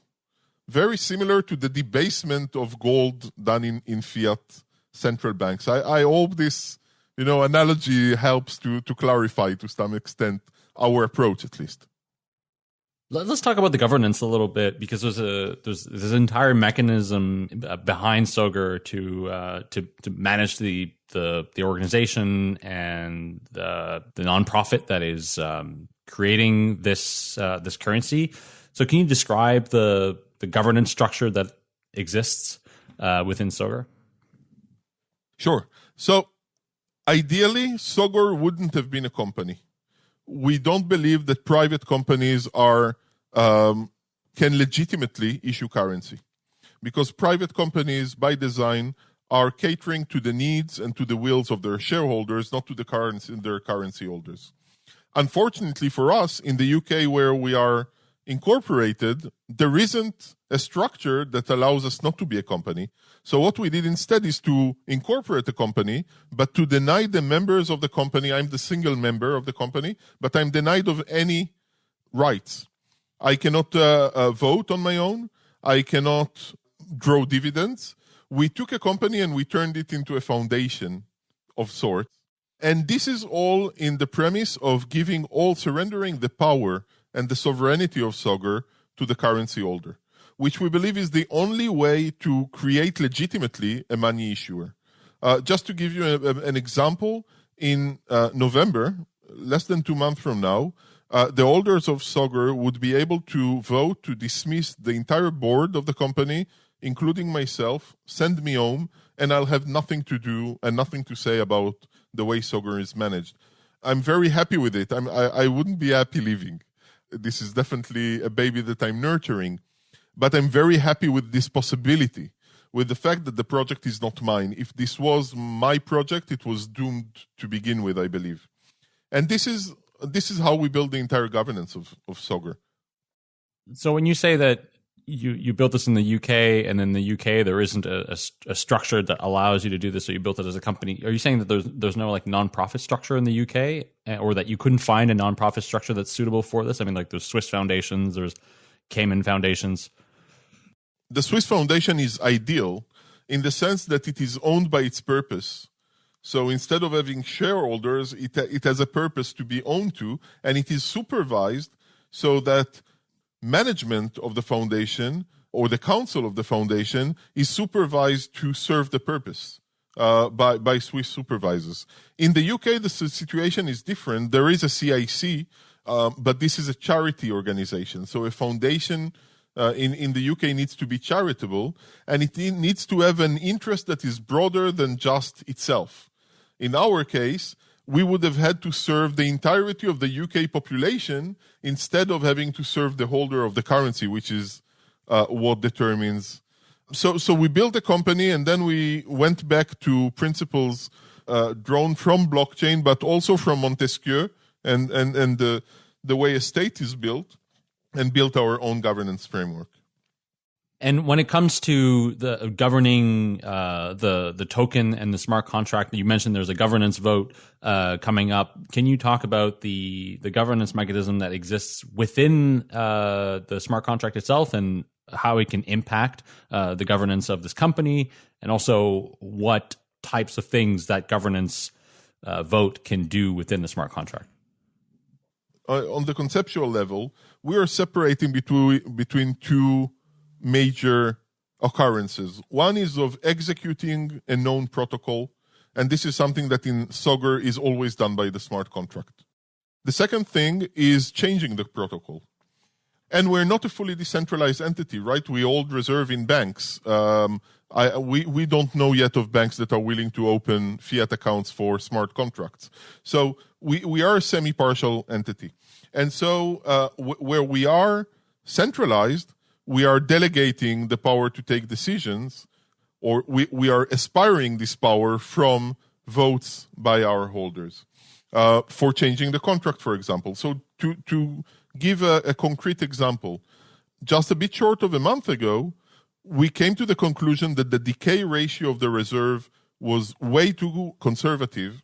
very similar to the debasement of gold done in, in fiat central banks. I, I hope this you know analogy helps to to clarify to some extent our approach at least. Let's talk about the governance a little bit because there's a there's this entire mechanism uh, behind Sogur to uh, to to manage the the the organization and the the nonprofit that is um, creating this uh, this currency. So, can you describe the the governance structure that exists uh, within Sogur? Sure. So, ideally, Sogur wouldn't have been a company we don't believe that private companies are um, can legitimately issue currency because private companies by design are catering to the needs and to the wills of their shareholders not to the currency their currency holders unfortunately for us in the UK where we are incorporated there isn't a structure that allows us not to be a company so what we did instead is to incorporate a company, but to deny the members of the company, I'm the single member of the company, but I'm denied of any rights. I cannot uh, uh, vote on my own. I cannot draw dividends. We took a company and we turned it into a foundation of sorts. And this is all in the premise of giving all, surrendering the power and the sovereignty of Sogur to the currency holder which we believe is the only way to create legitimately a money issuer. Uh, just to give you a, a, an example, in uh, November, less than two months from now, uh, the holders of Sogur would be able to vote to dismiss the entire board of the company, including myself, send me home, and I'll have nothing to do and nothing to say about the way Sogur is managed. I'm very happy with it. I'm, I, I wouldn't be happy leaving. This is definitely a baby that I'm nurturing. But I'm very happy with this possibility, with the fact that the project is not mine. If this was my project, it was doomed to begin with, I believe. And this is this is how we build the entire governance of, of Sogur. So when you say that you you built this in the UK, and in the UK there isn't a, a, a, structure that allows you to do this. So you built it as a company. Are you saying that there's there's no like nonprofit structure in the UK, eh, or that you couldn't find a nonprofit structure that's suitable for this? I mean, like there's Swiss foundations, there's Cayman foundations. The Swiss Foundation is ideal in the sense that it is owned by its purpose. So instead of having shareholders, it, it has a purpose to be owned to, and it is supervised so that management of the foundation or the council of the foundation is supervised to serve the purpose uh, by, by Swiss supervisors. In the UK, the situation is different. There is a CIC, um, but this is a charity organization. So a foundation uh, in, in the UK needs to be charitable and it needs to have an interest that is broader than just itself. In our case, we would have had to serve the entirety of the UK population instead of having to serve the holder of the currency, which is uh, what determines. So, so we built a company and then we went back to principles uh, drawn from blockchain, but also from Montesquieu and, and, and the, the way a state is built and built our own governance framework. And when it comes to the governing uh, the the token and the smart contract, you mentioned there's a governance vote uh, coming up. Can you talk about the the governance mechanism that exists within uh, the smart contract itself and how it can impact uh, the governance of this company, and also what types of things that governance uh, vote can do within the smart contract? Uh, on the conceptual level, we are separating between between two major occurrences. One is of executing a known protocol, and this is something that in Sogur is always done by the smart contract. The second thing is changing the protocol. And we're not a fully decentralized entity, right? We hold reserve in banks. Um, I, we, we don't know yet of banks that are willing to open fiat accounts for smart contracts. So we, we are a semi-partial entity. And so uh, where we are centralized, we are delegating the power to take decisions, or we, we are aspiring this power from votes by our holders uh, for changing the contract, for example. So to, to give a, a concrete example, just a bit short of a month ago, we came to the conclusion that the decay ratio of the reserve was way too conservative,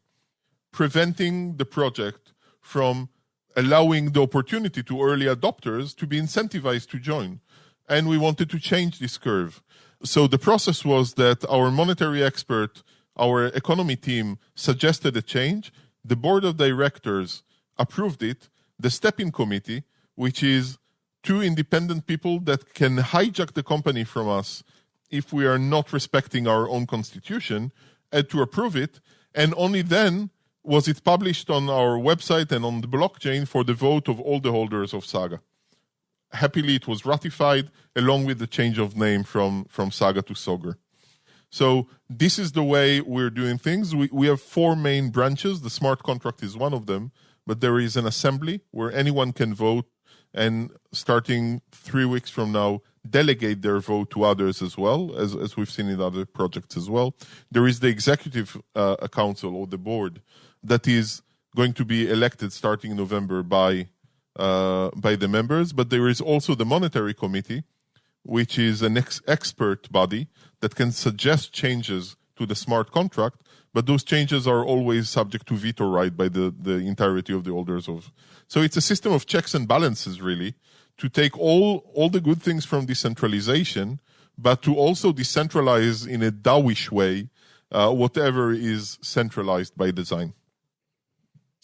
preventing the project from allowing the opportunity to early adopters to be incentivized to join and we wanted to change this curve. So the process was that our monetary expert, our economy team suggested a change. The board of directors approved it. The step-in committee, which is two independent people that can hijack the company from us if we are not respecting our own constitution, had to approve it. And only then was it published on our website and on the blockchain for the vote of all the holders of Saga happily it was ratified along with the change of name from, from Saga to Sogur. So this is the way we're doing things. We, we have four main branches. The smart contract is one of them, but there is an assembly where anyone can vote and starting three weeks from now, delegate their vote to others as well, as, as we've seen in other projects as well. There is the executive uh, council or the board that is going to be elected starting in November by uh, by the members, but there is also the monetary committee, which is an ex- expert body that can suggest changes to the smart contract, but those changes are always subject to veto right by the, the entirety of the holders of. So it's a system of checks and balances, really, to take all, all the good things from decentralization, but to also decentralize in a DAO-ish way uh, whatever is centralized by design.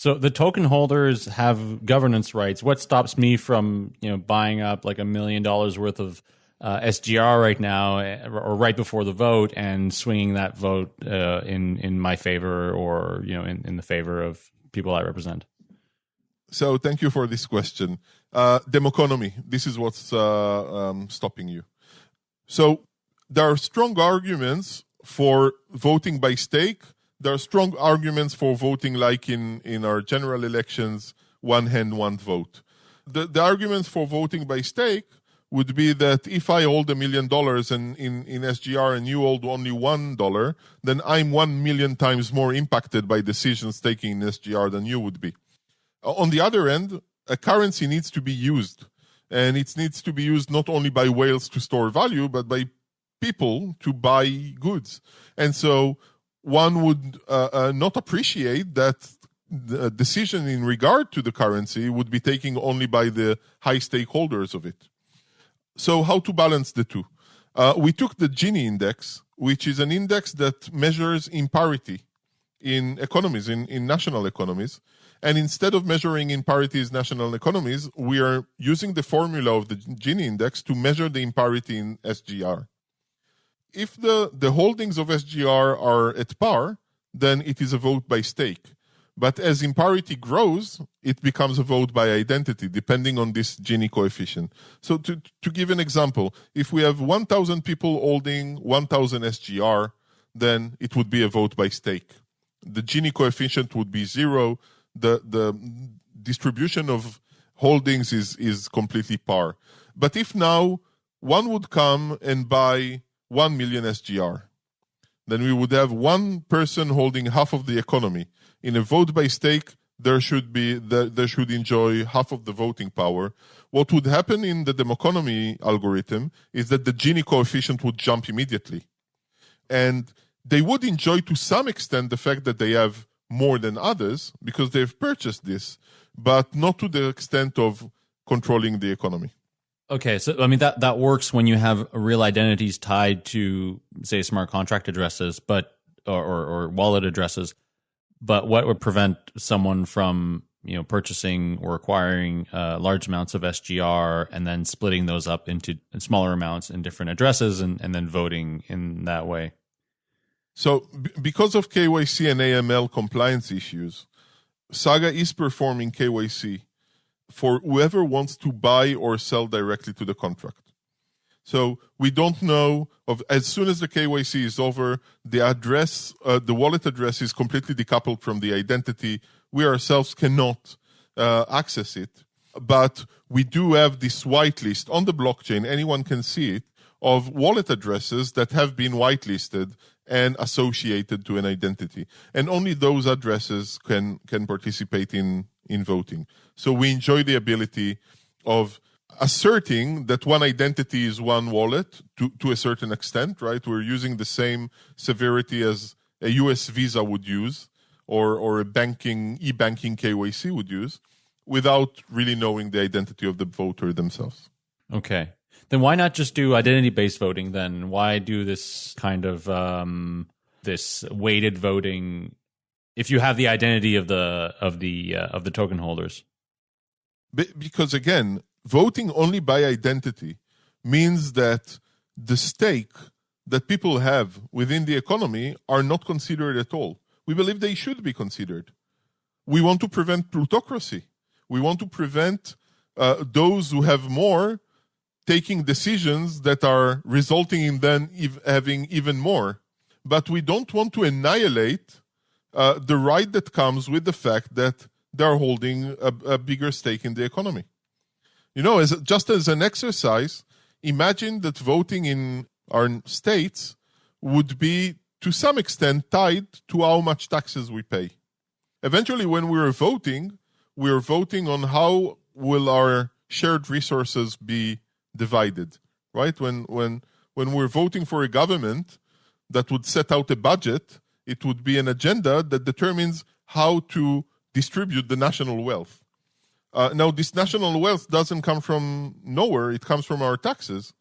So the token holders have governance rights. What stops me from you know buying up like a million dollars worth of uh, SGR right now, eh, or right before the vote, and swinging that vote uh, in in my favor, or you know in, in the favor of people I represent? So thank you for this question. Uh, Democonomy. This is what's uh, um, stopping you. So there are strong arguments for voting by stake there are strong arguments for voting like in, in our general elections, one hand, one vote. The, the arguments for voting by stake would be that if I hold a million dollars in, in, in SGR and you hold only one dollar, then I'm one million times more impacted by decisions taken in SGR than you would be. Uh, on the other end, a currency needs to be used. and it needs to be used not only by whales to store value, but by people to buy goods. And so one would uh, uh, not appreciate that the decision in regard to the currency would be taken only by the high stakeholders of it. So, how to balance the two? Uh, we took the Gini index, which is an index that measures imparity in economies, in, in national economies. And instead of measuring imparities national economies, we are using the formula of the Gini index to measure the imparity in SGR. If the, the holdings of SGR are at par, then it is a vote by stake. But as imparity grows, it becomes a vote by identity, depending on this Gini coefficient. So to, to give an example, if we have 1,000 people holding 1,000 SGR, then it would be a vote by stake. The Gini coefficient would be zero. The, the distribution of holdings is, is completely par. But if now one would come and buy 1 million SGR, then we would have one person holding half of the economy in a vote by stake, there should be the, they should enjoy half of the voting power. What would happen in the Democonomy algorithm is that the Gini coefficient would jump immediately, and they would enjoy to some extent the fact that they have more than others because they've purchased this, but not to the extent of controlling the economy. Okay, so I mean that that works when you have real identities tied to say smart contract addresses, but or, or, or wallet addresses. But what would prevent someone from you know purchasing or acquiring uh, large amounts of SGR and then splitting those up into smaller amounts in different addresses and, and then voting in that way? So, b- because of KYC and AML compliance issues, Saga is performing KYC for whoever wants to buy or sell directly to the contract. So we don't know of as soon as the KYC is over, the address, uh, the wallet address is completely decoupled from the identity. We ourselves cannot uh, access it, but we do have this whitelist on the blockchain. Anyone can see it of wallet addresses that have been whitelisted and associated to an identity, and only those addresses can can participate in in voting. So we enjoy the ability of asserting that one identity is one wallet to, to a certain extent, right? We're using the same severity as a US Visa would use or, or a banking, e banking KYC would use without really knowing the identity of the voter themselves. Okay. Then why not just do identity based voting then? Why do this kind of um, this weighted voting if you have the identity of the of the uh, of the token holders? because again, voting only by identity means that the stake that people have within the economy are not considered at all. We believe they should be considered. We want to prevent plutocracy. We want to prevent uh, those who have more taking decisions that are resulting in them ev- having even more. But we don't want to annihilate uh, the right that comes with the fact that they're holding a, a bigger stake in the economy. You know, as just as an exercise, imagine that voting in our states would be to some extent tied to how much taxes we pay. Eventually, when we're voting, we're voting on how will our shared resources be divided, right? When when when we're voting for a government that would set out a budget, it would be an agenda that determines how to distribute the national wealth. Uh, now, this national wealth doesn't come from nowhere, it comes from our taxes.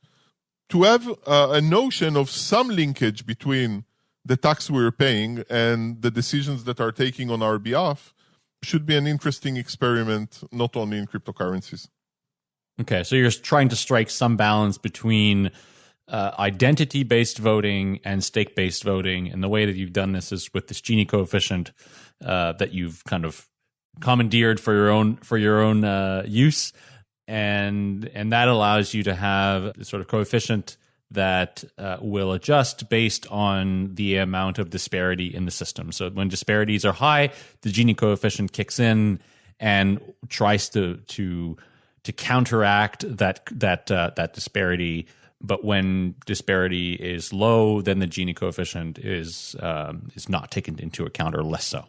To have uh, a notion of some linkage between the tax we're paying and the decisions that are taking on our behalf should be an interesting experiment, not only in cryptocurrencies. Okay, so you're trying to strike some balance between uh, identity based voting and stake based voting. And the way that you've done this is with this Gini coefficient uh, that you've kind of commandeered for your own for your own uh, use, and and that allows you to have a sort of coefficient that uh, will adjust based on the amount of disparity in the system. So when disparities are high, the Gini coefficient kicks in and tries to to to counteract that that uh, that disparity. But when disparity is low, then the Gini coefficient is um, is not taken into account or less so.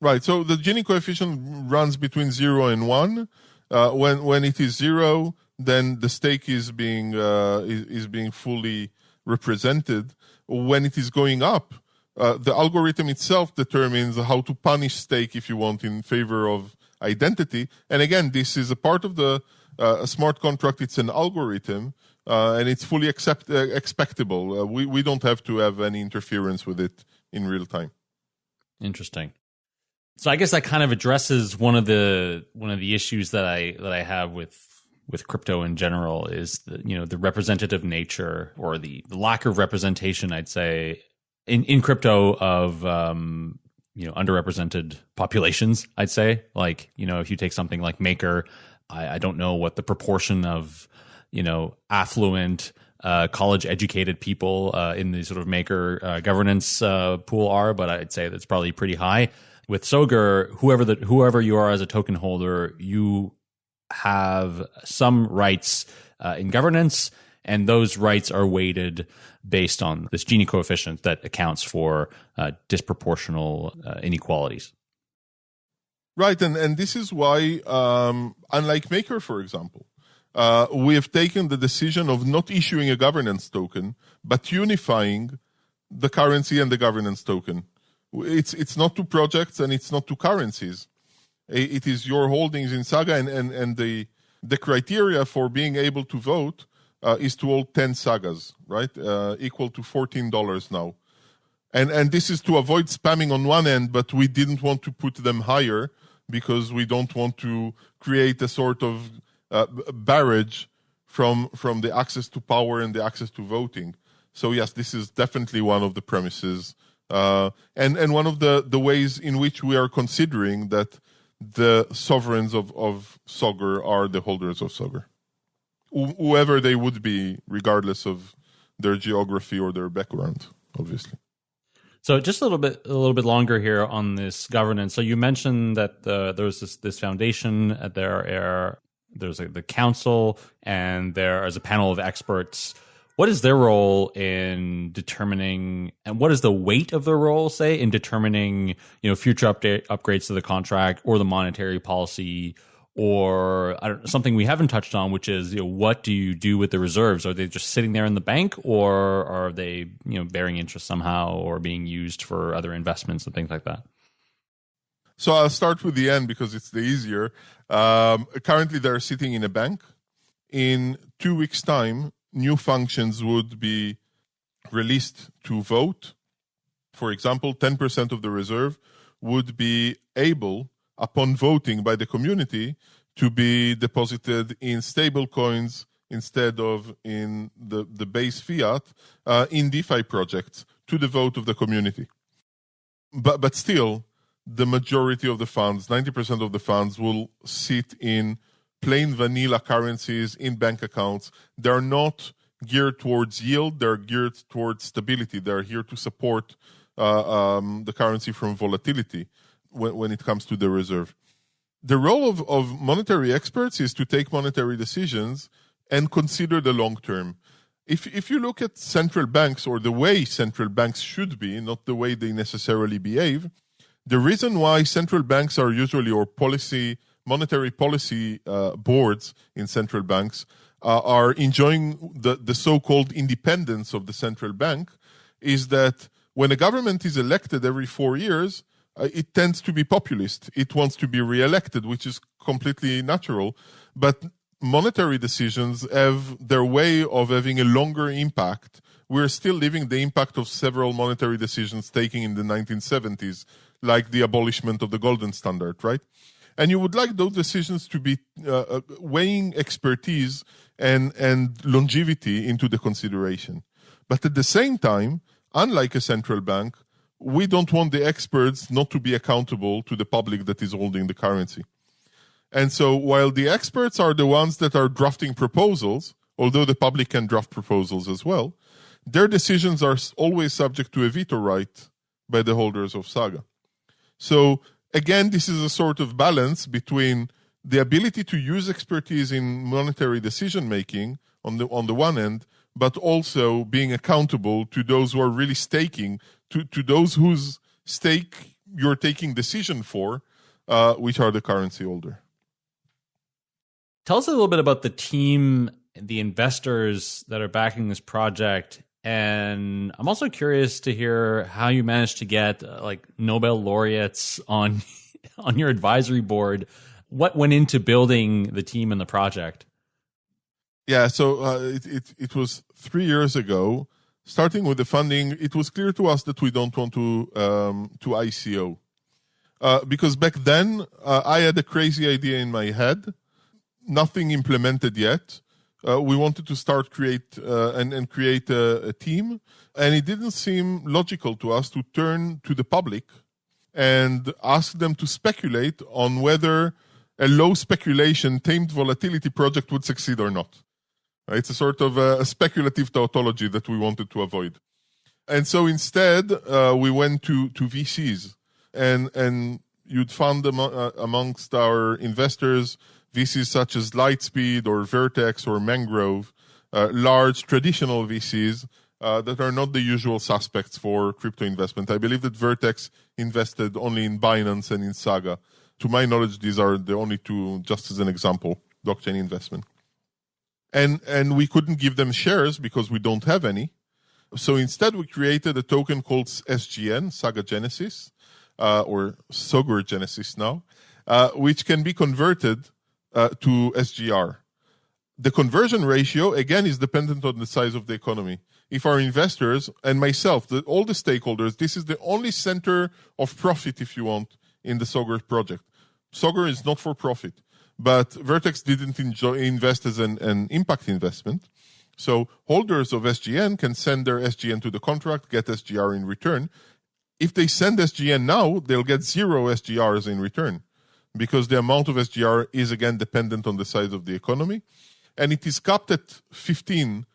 Right. So the Gini coefficient runs between zero and one, Uh, when when it is zero, then the stake is being uh, is, is, being fully represented. When it is going up, uh, the algorithm itself determines how to punish stake, if you want, in favor of identity. And again, this is a part of the uh, smart contract. It's an algorithm, uh, and it's fully accept, uh, expectable. Uh, we we don't have to have any interference with it in real time. Interesting. So I guess that kind of addresses one of the one of the issues that I that I have with with crypto in general is the you know the representative nature or the, the lack of representation I'd say in in crypto of um, you know underrepresented populations I'd say like you know if you take something like Maker I, I don't know what the proportion of you know affluent uh, college educated people uh, in the sort of Maker uh, governance uh, pool are but I'd say that's probably pretty high with Sogur, whoever the whoever you are as a token holder, you have some rights uh, in governance, and those rights are weighted based on this Gini coefficient that accounts for uh, disproportional inequalities. Right, and and this is why, um, unlike Maker, for example, uh, we have taken the decision of not issuing a governance token, but unifying the currency and the governance token it's it's not two projects and it's not two currencies. It is your holdings in Saga, and and, and the the criteria for being able to vote uh, is to hold ten sagas, right? Uh, equal to fourteen dollars now, and and this is to avoid spamming on one end, but we didn't want to put them higher because we don't want to create a sort of uh, barrage from from the access to power and the access to voting. So yes, this is definitely one of the premises uh, and and one of the, the ways in which we are considering that the sovereigns of, of Sogur are the holders of Sogur, Wh- whoever they would be, regardless of their geography or their background, obviously. So just a little bit, a little bit longer here on this governance. So you mentioned that uh, there's this this foundation. Uh, there are there's a, the council, and there is a panel of experts. What is their role in determining and what is the weight of their role say in determining you know future update upgrades to the contract or the monetary policy or something we haven't touched on which is you know, what do you do with the reserves? Are they just sitting there in the bank or are they you know bearing interest somehow or being used for other investments and things like that? So i'll start with the end because it's the easier um, currently they're sitting in a bank in two weeks time new functions would be released to vote. For example, 10% of the reserve would be able, upon voting by the community, to be deposited in stable coins instead of in the, the base fiat uh, in DeFi projects to the vote of the community. But, but still, the majority of the funds, 90% of the funds, will sit in plain vanilla currencies in bank accounts. They're not geared towards yield, they're geared towards stability. They're here to support uh, um, the currency from volatility when, when it comes to the reserve. The role of, of monetary experts is to take monetary decisions and consider the long term. If, if you look at central banks or the way central banks should be, not the way they necessarily behave, the reason why central banks are usually, or policy monetary policy uh, boards in central banks uh, are enjoying the, the so-called independence of the central bank is that when a government is elected every four years, uh, it tends to be populist. It wants to be re-elected, which is completely natural. But monetary decisions have their way of having a longer impact. We're still living the impact of several monetary decisions taken in the 1970s, like the abolishment of the golden standard, right? and you would like those decisions to be uh, uh, weighing expertise and and longevity into the consideration. But at the same time, unlike a central bank, we don't want the experts not to be accountable to the public that is holding the currency. And so while the experts are the ones that are drafting proposals, although the public can draft proposals as well, their decisions are always subject to a veto right by the holders of Saga. So again, this is a sort of balance between the ability to use expertise in monetary decision making on the on the one end, but also being accountable to those who are really staking, to, to those whose stake you're taking decision for, uh, which are the currency holder. Tell us a little bit about the team, the investors that are backing this project, and I'm also curious to hear how you managed to get uh, like Nobel laureates on on your advisory board. What went into building the team and the project? Yeah, so uh, it, it it was three years ago. Starting with the funding, it was clear to us that we don't want to um, to ICO uh, because back then uh, I had a crazy idea in my head, nothing implemented yet uh, we wanted to start create uh, and, and create a, a, team. And it didn't seem logical to us to turn to the public and ask them to speculate on whether a low speculation tamed volatility project would succeed or not. It's a sort of a, a speculative tautology that we wanted to avoid. And so instead uh, we went to, to vcs and and you'd find them uh, amongst our investors VCs such as Lightspeed or Vertex or Mangrove, uh, large traditional VCs uh, that are not the usual suspects for crypto investment. I believe that Vertex invested only in Binance and in Saga. To my knowledge, these are the only two, just as an example, blockchain investment. And and we couldn't give them shares because we don't have any. So instead, we created a token called SGN, Saga Genesis, uh, or Sogur Genesis now, uh, which can be converted uh, to SGR. The conversion ratio, again, is dependent on the size of the economy. If our investors and myself, the, all the stakeholders, this is the only center of profit, if you want, in the Sogur project. Sogur is not for profit, but Vertex didn't enjoy, invest as an, an impact investment. So holders of SGN can send their SGN to the contract, get SGR in return. If they send SGN now, they'll get zero SGRs in return because the amount of SGR is again dependent on the size of the economy. And it is capped at 15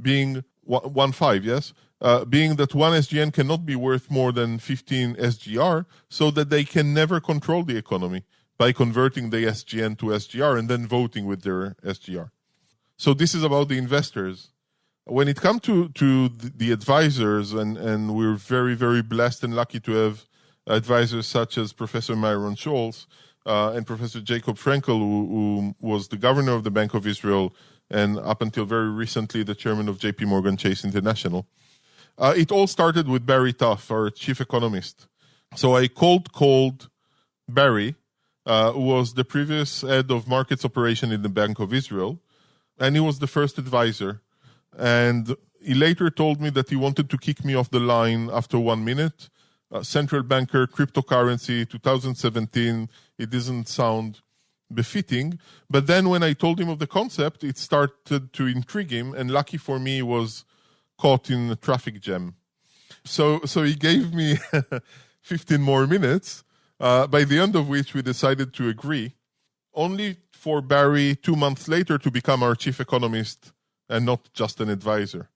being one five, yes, uh, being that one SGN cannot be worth more than 15 SGR, so that they can never control the economy by converting the SGN to SGR and then voting with their SGR. So this is about the investors. When it comes to to the advisors, and and we're very very blessed and lucky to have advisors such as Professor Myron Scholes, uh, and Professor Jacob Frenkel, who, who, was the governor of the Bank of Israel and up until very recently the chairman of JP Morgan Chase International. Uh, it all started with Barry Topf, our chief economist. So I cold called Barry, uh, who was the previous head of markets operation in the Bank of Israel, and he was the first advisor. And he later told me that he wanted to kick me off the line after one minute uh, central banker, cryptocurrency, 2017. It doesn't sound befitting. But then when I told him of the concept, it started to intrigue him. And lucky for me, was caught in a traffic jam. So, so he gave me 15 more minutes, uh, by the end of which we decided to agree, only for Barry two months later to become our chief economist and not just an advisor.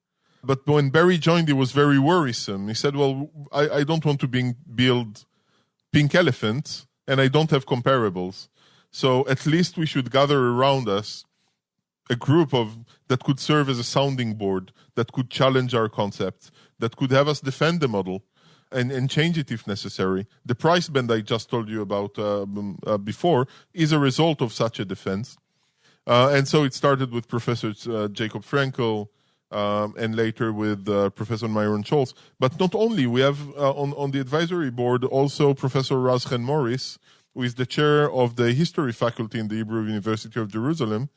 But when Barry joined, he was very worrisome. He said, "Well, I, I don't want to build pink elephants, and I don't have comparables. So at least we should gather around us a group of that could serve as a sounding board, that could challenge our concepts, that could have us defend the model." And, and change it if necessary. The price band I just told you about uh, uh, before is a result of such a defense. Uh, and so it started with Professor uh, Jacob Frenkel, um, and later with uh, Professor Myron Scholes. But not only, we have uh, on, on the advisory board also Professor Razchen Morris, who is the chair of the history faculty in the Hebrew University of Jerusalem,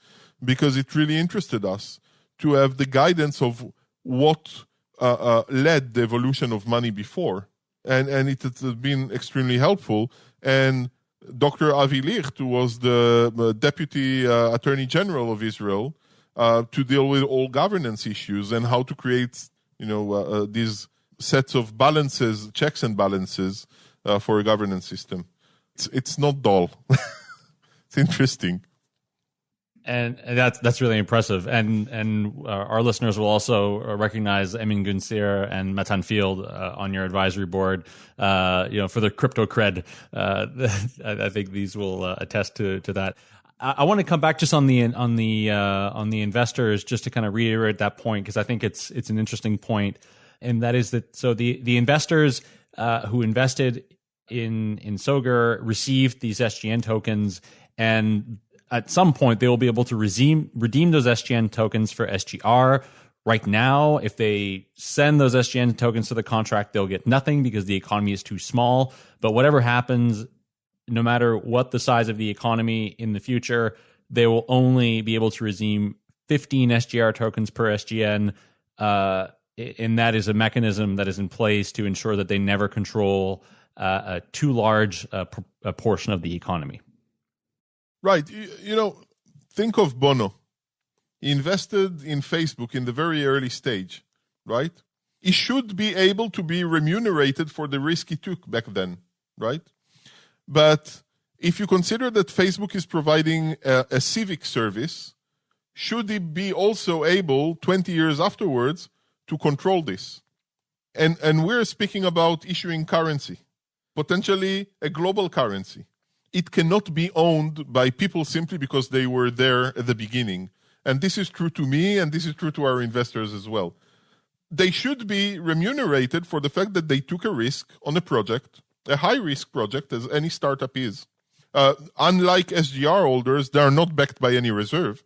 because it really interested us to have the guidance of what uh, uh led the evolution of money before. And, and it has been extremely helpful. And Dr. Avi Licht, who was the uh, Deputy uh, Attorney General of Israel, uh, to deal with all governance issues and how to create, you know, uh, uh, these sets of balances, checks and balances uh, for a governance system. It's, it's not dull. it's interesting. And that's that's really impressive. And and uh, our listeners will also recognize Emin Gun Sirer and Matan Field uh, on your advisory board. You know, for the crypto cred, I, I, think these will attest to to that. I, want to come back just on the on the uh, on the investors, just to kind of reiterate that point because I think it's it's an interesting point, and that is that so the the investors uh, who invested in in Sogur received these SGN tokens, and at some point they will be able to redeem redeem those SGN tokens for SGR. Right now, if they send those SGN tokens to the contract, they'll get nothing because the economy is too small. But whatever happens, no matter what the size of the economy in the future, they will only be able to redeem 15 SGR tokens per SGN. Uh, and that is a mechanism that is in place to ensure that they never control uh, a too large uh, pr- a portion of the economy. Right. You, you know, think of Bono. He invested in Facebook in the very early stage, right? He should be able to be remunerated for the risk he took back then, right? But if you consider that Facebook is providing a, a civic service, should it be also able 20 years afterwards to control this? And, and we're speaking about issuing currency, potentially a global currency it cannot be owned by people simply because they were there at the beginning. And this is true to me, and this is true to our investors as well. They should be remunerated for the fact that they took a risk on a project, a high risk project, as any startup is. Uh, unlike SGR holders, they are not backed by any reserve.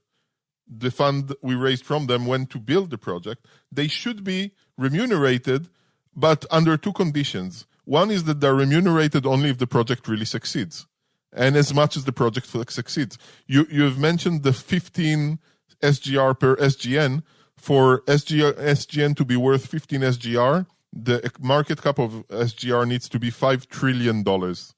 The fund we raised from them went to build the project. They should be remunerated, but under two conditions. One is that they're remunerated only if the project really succeeds and as much as the project succeeds. You you've mentioned the 15 SGR per SGN. For SGR, SGN to be worth 15 SGR, the market cap of SGR needs to be five trillion dollars.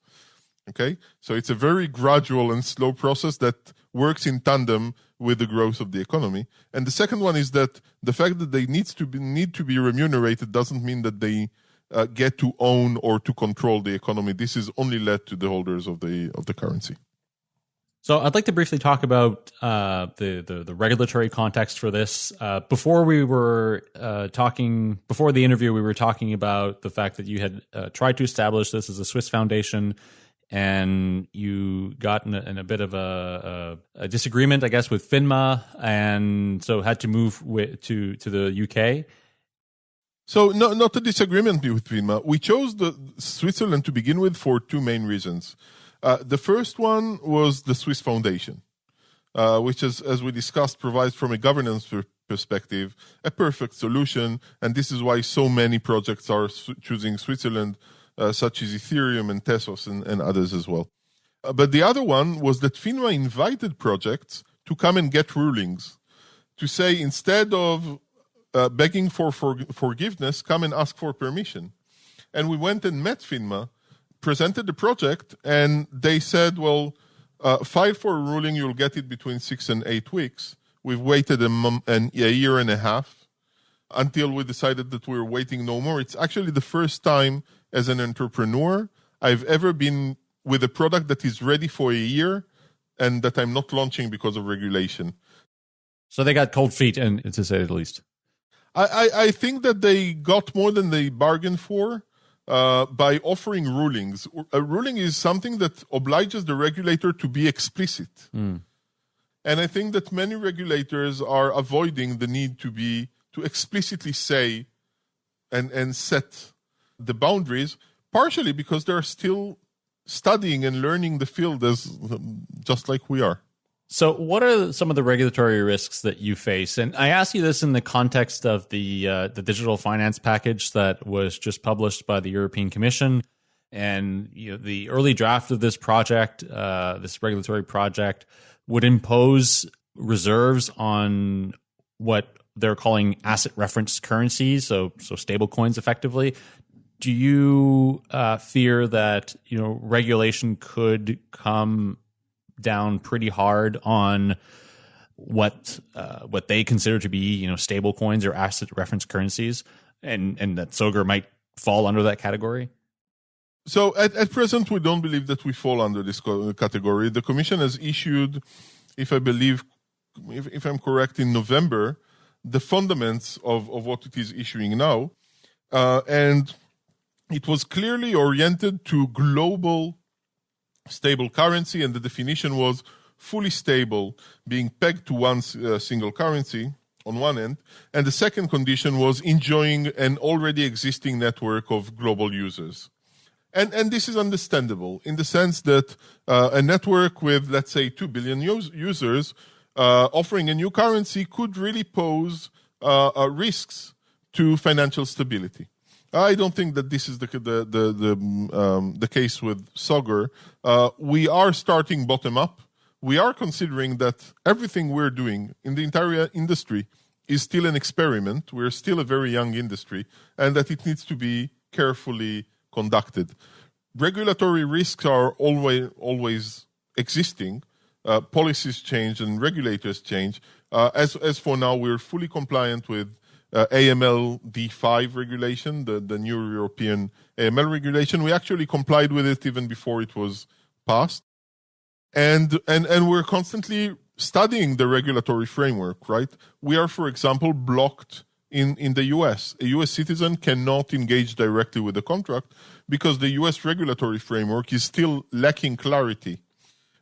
Okay, so it's a very gradual and slow process that works in tandem with the growth of the economy. And the second one is that the fact that they needs to be need to be remunerated doesn't mean that they uh, get to own or to control the economy. This is only led to the holders of the of the currency. So I'd like to briefly talk about uh, the, the, the regulatory context for this. Uh, before we were uh, talking, before the interview, we were talking about the fact that you had uh, tried to establish this as a Swiss foundation, and you got in a, in a bit of a, a, a, disagreement, I guess, with FINMA, and so had to move with, to to the UK. So, no, not a disagreement with FINMA. We chose the Switzerland to begin with for two main reasons. Uh, the first one was the Swiss Foundation, uh, which, is, as we discussed, provides from a governance perspective a perfect solution, and this is why so many projects are choosing Switzerland, uh, such as Ethereum and Tezos and, and others as well. Uh, but the other one was that FINMA invited projects to come and get rulings, to say instead of uh, begging for, for forgiveness, come and ask for permission. And we went and met FINMA, presented the project, and they said, well, uh, file for a ruling, you'll get it between six and eight weeks. We've waited a, mom- an, a year and a half until we decided that we were waiting no more. It's actually the first time as an entrepreneur I've ever been with a product that is ready for a year and that I'm not launching because of regulation. So they got cold feet, and to say the least. I, I, I think that they got more than they bargained for. Uh, by offering rulings. A ruling is something that obliges the regulator to be explicit. Mm. And I think that many regulators are avoiding the need to be to explicitly say and, and set the boundaries, partially because they're still studying and learning the field as just like we are. So, what are some of the regulatory risks that you face? And I ask you this in the context of the uh, the digital finance package that was just published by the European Commission, and you know, the early draft of this project, uh, this regulatory project, would impose reserves on what they're calling asset reference currencies, so so stable coins, effectively. Do you uh, fear that you know regulation could come down pretty hard on what uh, what they consider to be you know stable coins or asset reference currencies, and and that Sogur might fall under that category. So at, at present, we don't believe that we fall under this category. The Commission has issued, if I believe, if, if I'm correct, in November, the fundaments of, of what it is issuing now. Uh, and it was clearly oriented to global stable currency, and the definition was fully stable, being pegged to one uh, single currency on one end, and the second condition was enjoying an already existing network of global users. and and this is understandable in the sense that uh, a network with let's say two billion us- users uh, offering a new currency could really pose uh, uh risks to financial stability. I don't think that this is the the the the, um, the case with Sogur. Uh, we are starting bottom up. We are considering that everything we're doing in the entire industry is still an experiment. We're still a very young industry, and that it needs to be carefully conducted. Regulatory risks are always always existing. Uh, policies change and regulators change. Uh, as as for now, we're fully compliant with uh, AML D5 regulation, the, the new European AML regulation. We actually complied with it even before it was passed. And, and, and we're constantly studying the regulatory framework, right? We are, for example, blocked in, in the US. A US citizen cannot engage directly with the contract because the US regulatory framework is still lacking clarity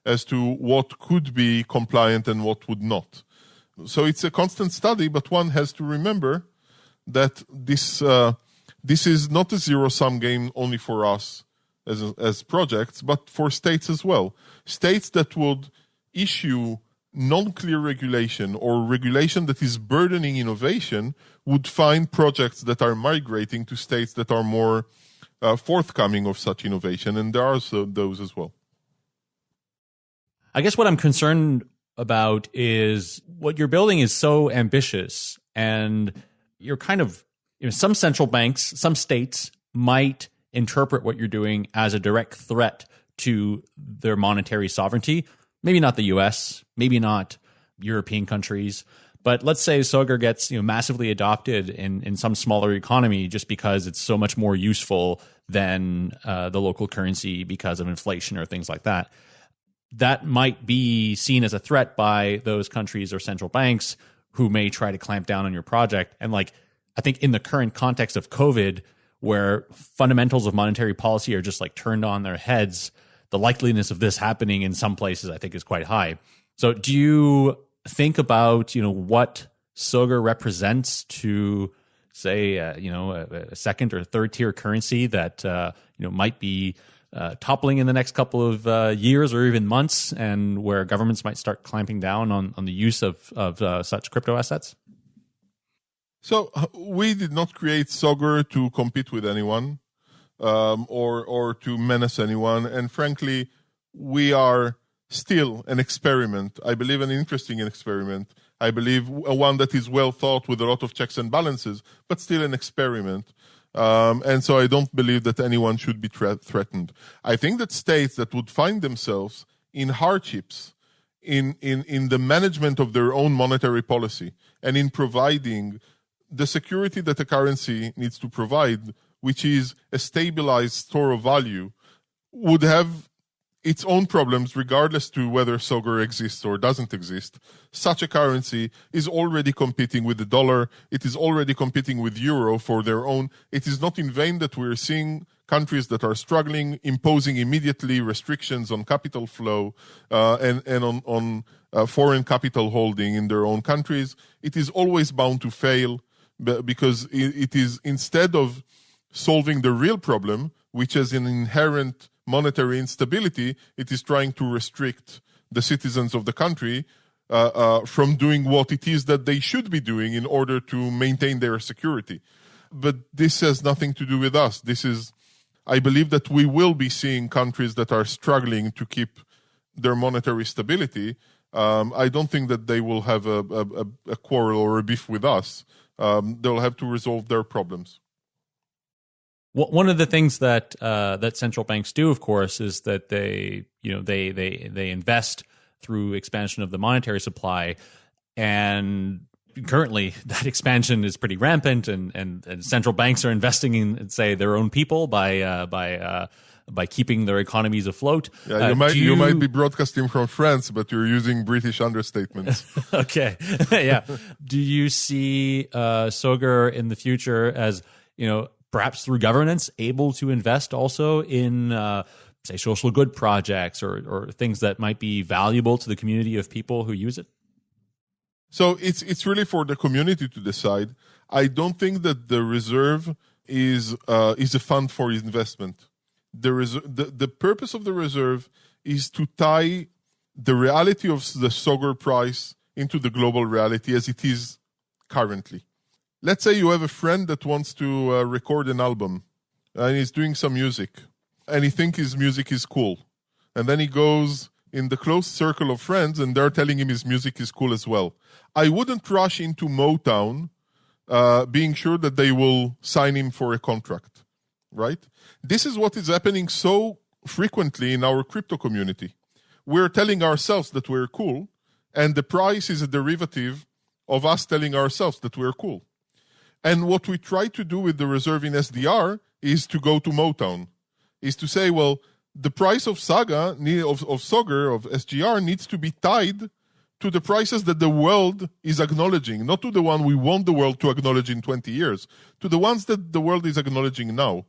as to what could be compliant and what would not. So it's a constant study, but one has to remember that this uh, this is not a zero sum game only for us as as projects, but for states as well. States that would issue non-clear regulation or regulation that is burdening innovation would find projects that are migrating to states that are more uh, forthcoming of such innovation, and there are so, those as well. I guess what I'm concerned about is what you're building is so ambitious and you're kind of you know some central banks some states might interpret what you're doing as a direct threat to their monetary sovereignty. Maybe not the US maybe not European countries but let's say Sogur gets you know massively adopted in in some smaller economy just because it's so much more useful than uh, the local currency because of inflation or things like that that might be seen as a threat by those countries or central banks who may try to clamp down on your project. And like, I think in the current context of COVID, where fundamentals of monetary policy are just like turned on their heads, the likeliness of this happening in some places, I think, is quite high. So, do you think about you know what Sogur represents to say uh, you know a, a, second or third tier currency that uh, you know might be uh, toppling in the next couple of uh, years or even months, and where governments might start clamping down on, on the use of, of uh, such crypto assets? So uh, we did not create Sogur to compete with anyone um, or or to menace anyone, and frankly, we are still an experiment. I believe an interesting experiment. I believe one that is well thought with a lot of checks and balances, but still an experiment. Um, and so I don't believe that anyone should be tra- threatened. I think that states that would find themselves in hardships in, in, in the management of their own monetary policy and in providing the security that a currency needs to provide, which is a stabilized store of value, would have its own problems regardless to whether Sogur exists or doesn't exist. Such a currency is already competing with the dollar. It is already competing with euro for their own. It is not in vain that we're seeing countries that are struggling imposing immediately restrictions on capital flow uh, and, and on, on uh, foreign capital holding in their own countries. It is always bound to fail because it is instead of solving the real problem, which is an inherent monetary instability, it is trying to restrict the citizens of the country uh, uh, from doing what it is that they should be doing in order to maintain their security. But this has nothing to do with us. This is, I believe that we will be seeing countries that are struggling to keep their monetary stability. Um, I don't think that they will have a, a, a quarrel or a beef with us. Um, they'll have to resolve their problems. One of the things that uh, that central banks do, of course, is that they you know they they they invest through expansion of the monetary supply, and currently that expansion is pretty rampant, and and, and central banks are investing in say their own people by uh, by uh, by keeping their economies afloat. Yeah, you uh, might you... you... might be broadcasting from France, but you're using British understatements. okay, yeah. Do you see uh, Sogur in the future as you know perhaps through governance, able to invest also in, uh, say, social good projects or, or things that might be valuable to the community of people who use it? So it's it's really for the community to decide. I don't think that the reserve is uh, is a fund for investment. the, res- the the purpose of the reserve is to tie the reality of the Sogur price into the global reality as it is currently. Let's say you have a friend that wants to uh, record an album and he's doing some music and he thinks his music is cool. And then he goes in the close circle of friends and they're telling him his music is cool as well. I wouldn't rush into Motown uh, being sure that they will sign him for a contract, right? This is what is happening so frequently in our crypto community. We're telling ourselves that we're cool, and the price is a derivative of us telling ourselves that we're cool. And what we try to do with the reserve in SDR is to go to Motown, is to say, well, the price of Saga, of, of of SGR needs to be tied to the prices that the world is acknowledging, not to the one we want the world to acknowledge in 20 years, to the ones that the world is acknowledging now.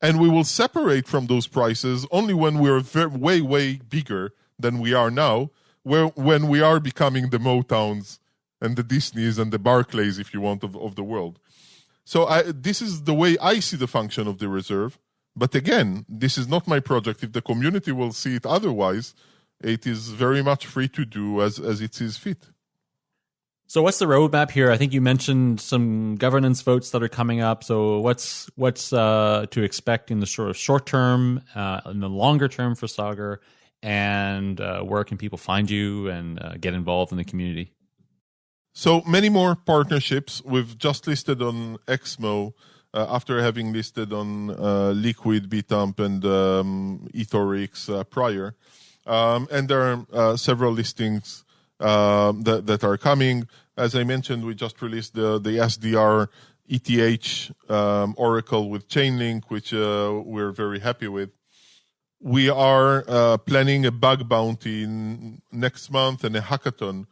And we will separate from those prices only when we're very, way, way bigger than we are now, where, when we are becoming the Motowns and the Disneys and the Barclays, if you want, of, of the world. So I, this is the way I see the function of the reserve. But again, this is not my project. If the community will see it otherwise, it is very much free to do as, as it sees fit. So what's the roadmap here? I think you mentioned some governance votes that are coming up. So what's what's uh, to expect in the sort of short term, uh, in the longer term for Sogur, and uh, where can people find you and uh, get involved in the community? So many more partnerships. We've just listed on Exmo uh, after having listed on uh, Liquid, Bitamp, and um, Ethorix uh, prior. Um, and there are uh, several listings um, that, that are coming. As I mentioned, we just released the, the SDR ETH um, Oracle with Chainlink, which uh, we're very happy with. We are uh, planning a bug bounty next month and a hackathon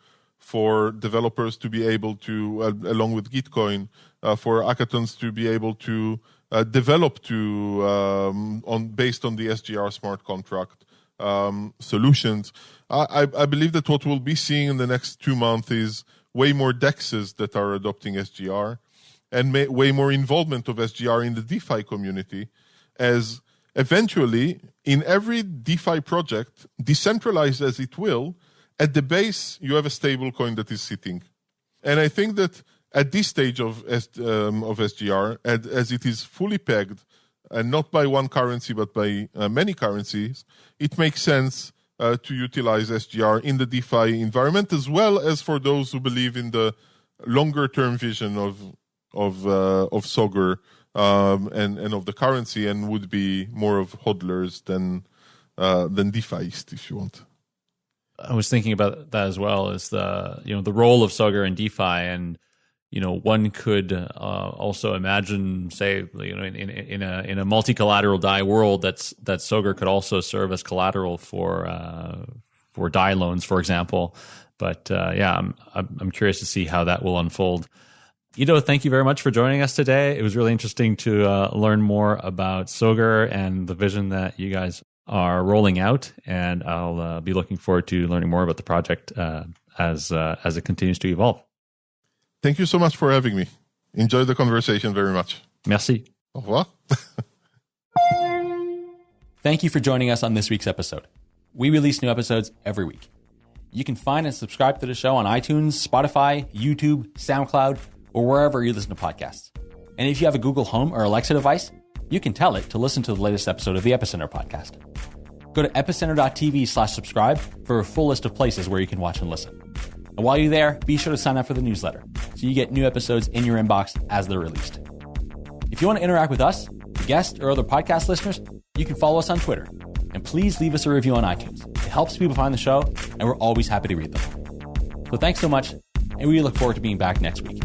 for developers to be able to, uh, along with Gitcoin, uh, for hackathons to be able to uh, develop to um, on based on the SGR smart contract um, solutions. I, I, believe that what we'll be seeing in the next two months is way more dexes that are adopting SGR and may, way more involvement of SGR in the DeFi community as eventually in every DeFi project, decentralized as it will, at the base you have a stable coin that is sitting. And I think that at this stage of, um, of SGR, as it is fully pegged and not by one currency but by uh, many currencies, it makes sense uh, to utilize SGR in the DeFi environment as well as for those who believe in the longer term vision of of uh, of Sogur um, and and of the currency and would be more of hodlers than uh, than DeFiist if you want. I was thinking about that as well as the you know the role of Sogur in DeFi and you know, one could uh, also imagine, say, you know, in, in, in a in a multi collateral DAI world, that's that Sogur could also serve as collateral for uh, for DAI loans, for example. But uh, yeah, I'm, I'm curious to see how that will unfold. Ido, thank you very much for joining us today. It was really interesting to uh, learn more about Sogur and the vision that you guys are rolling out, and I'll uh, be looking forward to learning more about the project uh, as as it continues to evolve. Thank you so much for having me. Enjoy the conversation very much. Merci. Au revoir. Thank you for joining us on this week's episode. We release new episodes every week. You can find and subscribe to the show on iTunes, Spotify, YouTube, SoundCloud, or wherever you listen to podcasts. And if you have a Google Home or Alexa device, you can tell it to listen to the latest episode of the Epicenter podcast. Go to epicenter.tv slash subscribe for a full list of places where you can watch and listen. And while you're there, be sure to sign up for the newsletter so you get new episodes in your inbox as they're released. If you want to interact with us, guests, or other podcast listeners, you can follow us on Twitter. And please leave us a review on iTunes. It helps people find the show, and we're always happy to read them. So thanks so much, and we look forward to being back next week.